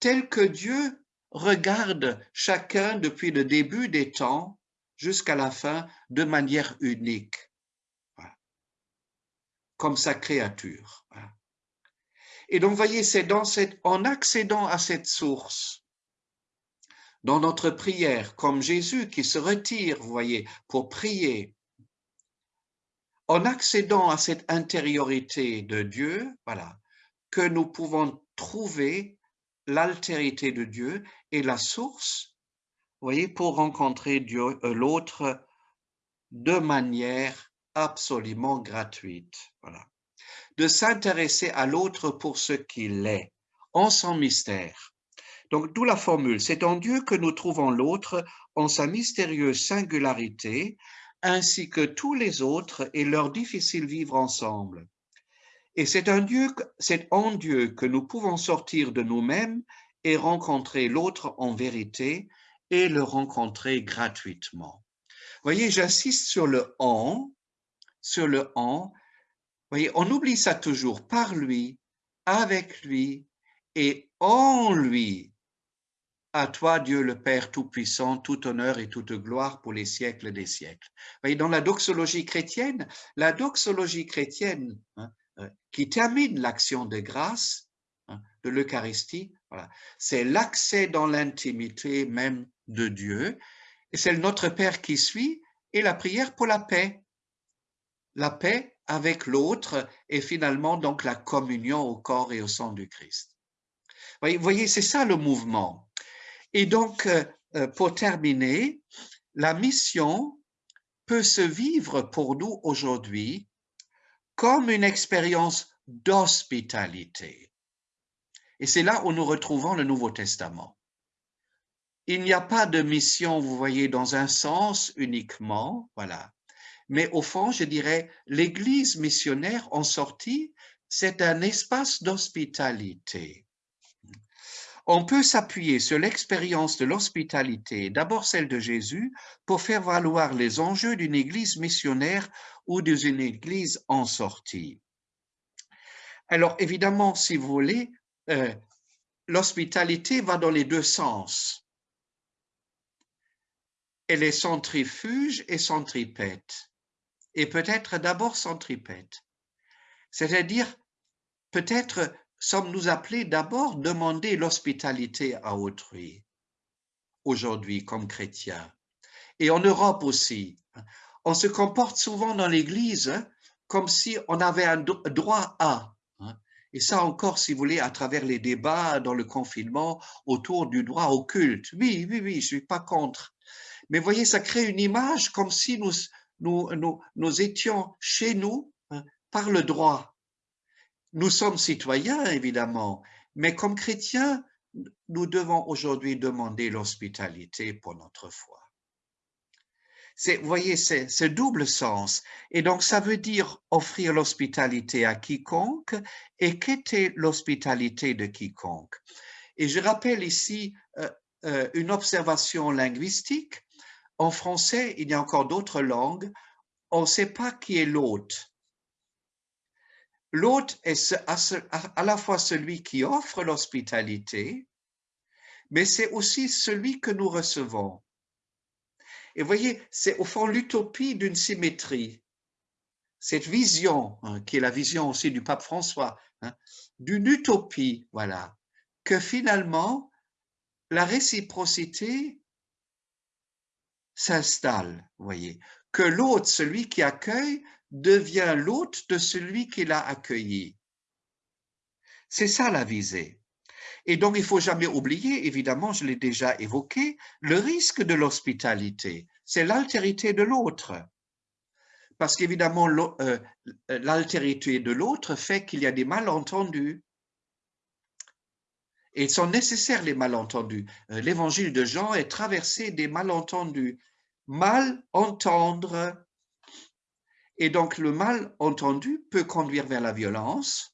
telle que Dieu regarde chacun depuis le début des temps jusqu'à la fin de manière unique, comme sa créature. Et donc, voyez, c'est en accédant à cette source, dans notre prière, comme Jésus qui se retire, vous voyez, pour prier, en accédant à cette intériorité de Dieu, voilà, que nous pouvons trouver l'altérité de Dieu et la source, voyez, pour rencontrer Dieu, euh, l'autre de manière absolument gratuite. Voilà de s'intéresser à l'autre pour ce qu'il est, en son mystère. Donc, d'où la formule, c'est en Dieu que nous trouvons l'autre en sa mystérieuse singularité, ainsi que tous les autres et leur difficile vivre ensemble. Et c'est en Dieu que nous pouvons sortir de nous-mêmes et rencontrer l'autre en vérité et le rencontrer gratuitement. Voyez, j'insiste sur le en, sur le en, voyez, on oublie ça toujours par lui, avec lui et en lui. À toi, Dieu le Père Tout-Puissant, tout honneur et toute gloire pour les siècles des siècles. voyez, dans la doxologie chrétienne, la doxologie chrétienne hein, qui termine l'action de grâce hein, de l'Eucharistie, c'est l'accès dans l'intimité même de Dieu, et c'est Notre Père qui suit, et la prière pour la paix. La paix avec l'autre et finalement donc la communion au corps et au sang du Christ. Vous voyez, c'est ça le mouvement. Et donc, euh, euh, pour terminer, la mission peut se vivre pour nous aujourd'hui comme une expérience d'hospitalité. Et c'est là où nous retrouvons le Nouveau Testament. Il n'y a pas de mission, vous voyez, dans un sens uniquement, voilà, mais au fond, je dirais, l'Église missionnaire en sortie, c'est un espace d'hospitalité. On peut s'appuyer sur l'expérience de l'hospitalité, d'abord celle de Jésus, pour faire valoir les enjeux d'une Église missionnaire ou d'une Église en sortie. Alors évidemment, si vous voulez, euh, l'hospitalité va dans les deux sens. Elle est centrifuge et centripète et peut-être d'abord centripète. C'est-à-dire, peut-être sommes-nous appelés d'abord demander l'hospitalité à autrui, aujourd'hui comme chrétiens. Et en Europe aussi, on se comporte souvent dans l'Église comme si on avait un droit à. Hein. Et ça encore, si vous voulez, à travers les débats dans le confinement autour du droit au culte. Oui, oui, oui, je suis pas contre. Mais voyez, ça crée une image comme si nous, nous, étions chez nous hein, par le droit. Nous sommes citoyens, évidemment, mais comme chrétiens, nous devons aujourd'hui demander l'hospitalité pour notre foi. Vous voyez, c'est ce double sens. Et donc, ça veut dire offrir l'hospitalité à quiconque. Et qu'était l'hospitalité de quiconque Et je rappelle ici euh, euh, une observation linguistique en français, il y a encore d'autres langues, on ne sait pas qui est l'hôte. l'hôte est à la fois celui qui offre l'hospitalité, mais c'est aussi celui que nous recevons. Et voyez, c'est au fond l'utopie d'une symétrie. Cette vision, hein, qui est la vision aussi du pape François, hein, d'une utopie, voilà, que finalement, la réciprocité s'installe, voyez, que l'hôte, celui qui accueille, devient l'hôte de celui qui l'a accueilli. C'est ça la visée. Et donc, il faut jamais oublier, évidemment, je l'ai déjà évoqué, le risque de l'hospitalité, c'est l'altérité de l'autre. Parce qu'évidemment, euh, l'altérité de l'autre fait qu'il y a des malentendus. Et ils sont nécessaires, les malentendus. Euh, l'évangile de Jean est traversé des malentendus. Mal entendre. Et donc, le mal entendu peut conduire vers la violence,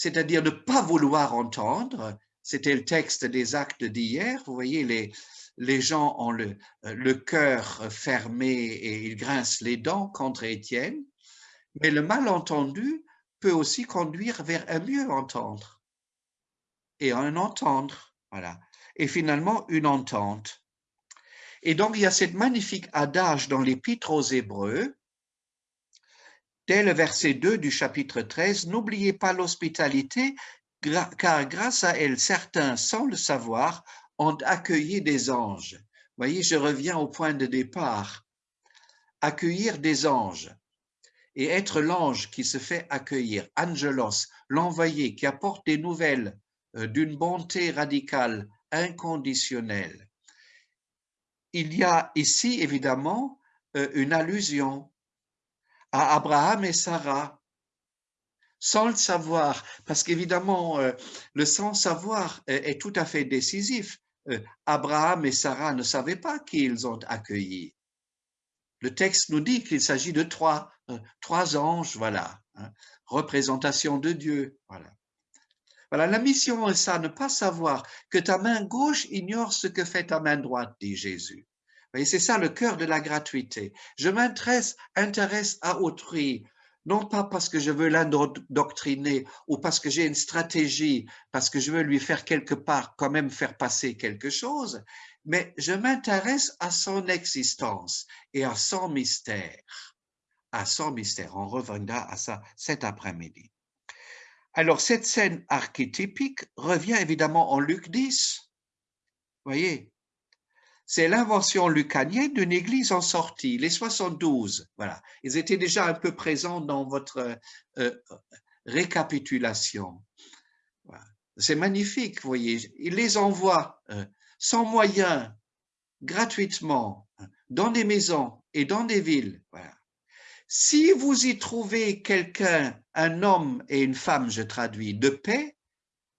c'est-à-dire ne pas vouloir entendre. C'était le texte des actes d'hier. Vous voyez, les, les gens ont le, le cœur fermé et ils grincent les dents contre Étienne. Mais le malentendu peut aussi conduire vers un mieux entendre et un entendre, voilà. Et finalement, une entente. Et donc, il y a cette magnifique adage dans l'Épître aux Hébreux, dès le verset 2 du chapitre 13, N'oubliez pas l'hospitalité, car grâce à elle, certains, sans le savoir, ont accueilli des anges. Voyez, je reviens au point de départ. Accueillir des anges et être l'ange qui se fait accueillir, angelos, l'envoyé qui apporte des nouvelles euh, d'une bonté radicale, inconditionnelle. Il y a ici évidemment euh, une allusion à Abraham et Sarah, sans le savoir, parce qu'évidemment, euh, le sans-savoir est tout à fait décisif. Abraham et Sarah ne savaient pas qui ils ont accueilli. Le texte nous dit qu'il s'agit de trois, trois anges, voilà, hein, représentation de Dieu, voilà. Voilà, la mission est ça, ne pas savoir que ta main gauche ignore ce que fait ta main droite, dit Jésus. C'est ça le cœur de la gratuité. Je m'intéresse intéresse à autrui, non pas parce que je veux l'indoctriner ou parce que j'ai une stratégie, parce que je veux lui faire quelque part quand même faire passer quelque chose, mais je m'intéresse à son existence et à son mystère. À son mystère. On reviendra à ça cet après-midi. Alors, cette scène archétypique revient évidemment en Luc 10. Vous voyez, c'est l'invention lucanienne d'une église en sortie, les 72. Voilà, ils étaient déjà un peu présents dans votre euh, récapitulation. C'est magnifique, vous voyez, il les envoie euh, sans moyens, gratuitement, dans des maisons et dans des villes. Si vous y trouvez quelqu'un, un homme et une femme, je traduis, de paix,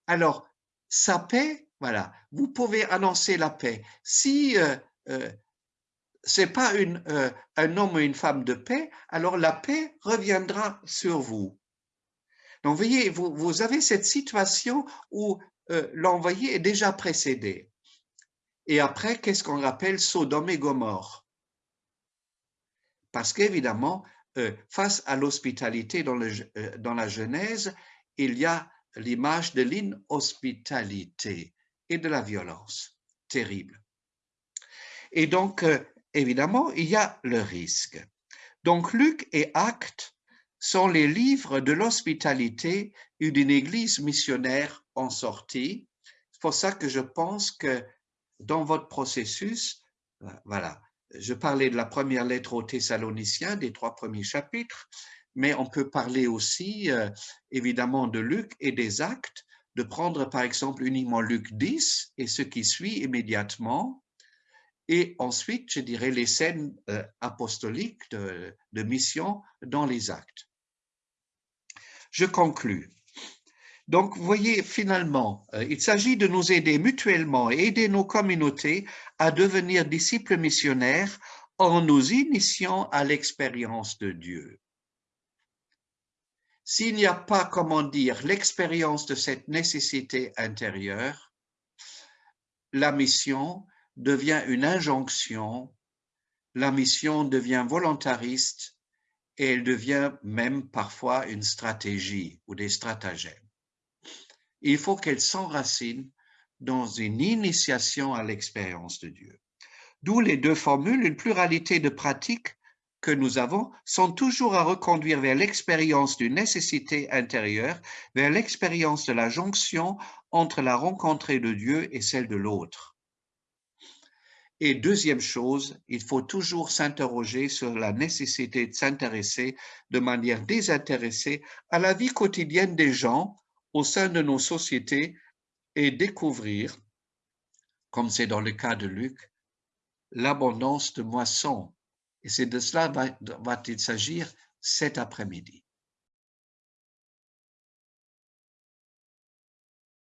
alors sa paix, voilà, vous pouvez annoncer la paix. Si euh, euh c'est pas une, euh, un homme ou une femme de paix, alors la paix reviendra sur vous. Donc, voyez, vous, avez cette situation où euh, l'envoyé est déjà précédé. Et après, qu'est-ce qu'on appelle Sodome et Gomorre Parce qu'évidemment, face à l'hospitalité dans la Genèse, il y a l'image de l'inhospitalité et de la violence terrible. Et donc, euh, évidemment, il y a le risque. Donc, Luc et Actes sont les livres de l'hospitalité et d'une église missionnaire en sortie. C'est pour ça que je pense que dans votre processus, voilà, je parlais de la première lettre aux Thessaloniciens, des trois premiers chapitres, mais on peut parler aussi euh, évidemment de Luc et des actes, de prendre par exemple uniquement Luc 10 et ce qui suit immédiatement, et ensuite, je dirais, les scènes euh, apostoliques de, mission dans les actes. Je conclus. Donc, vous voyez, finalement, euh, il s'agit de nous aider mutuellement et aider nos communautés à devenir disciples missionnaires en nous initiant à l'expérience de Dieu. S'il n'y a pas, comment dire, l'expérience de cette nécessité intérieure, la mission devient une injonction, la mission devient volontariste et elle devient même parfois une stratégie ou des stratagèmes. Il faut qu'elle s'enracine dans une initiation à l'expérience de Dieu. D'où les deux formules, une pluralité de pratiques que nous avons sont toujours à reconduire vers l'expérience d'une nécessité intérieure, vers l'expérience de la jonction entre la rencontre de Dieu et celle de l'autre. Et deuxième chose, il faut toujours s'interroger sur la nécessité de s'intéresser de manière désintéressée à la vie quotidienne des gens au sein de nos sociétés et découvrir, comme c'est dans le cas de Luc, l'abondance de moissons et c'est de cela va-t-il s'agir cet après-midi.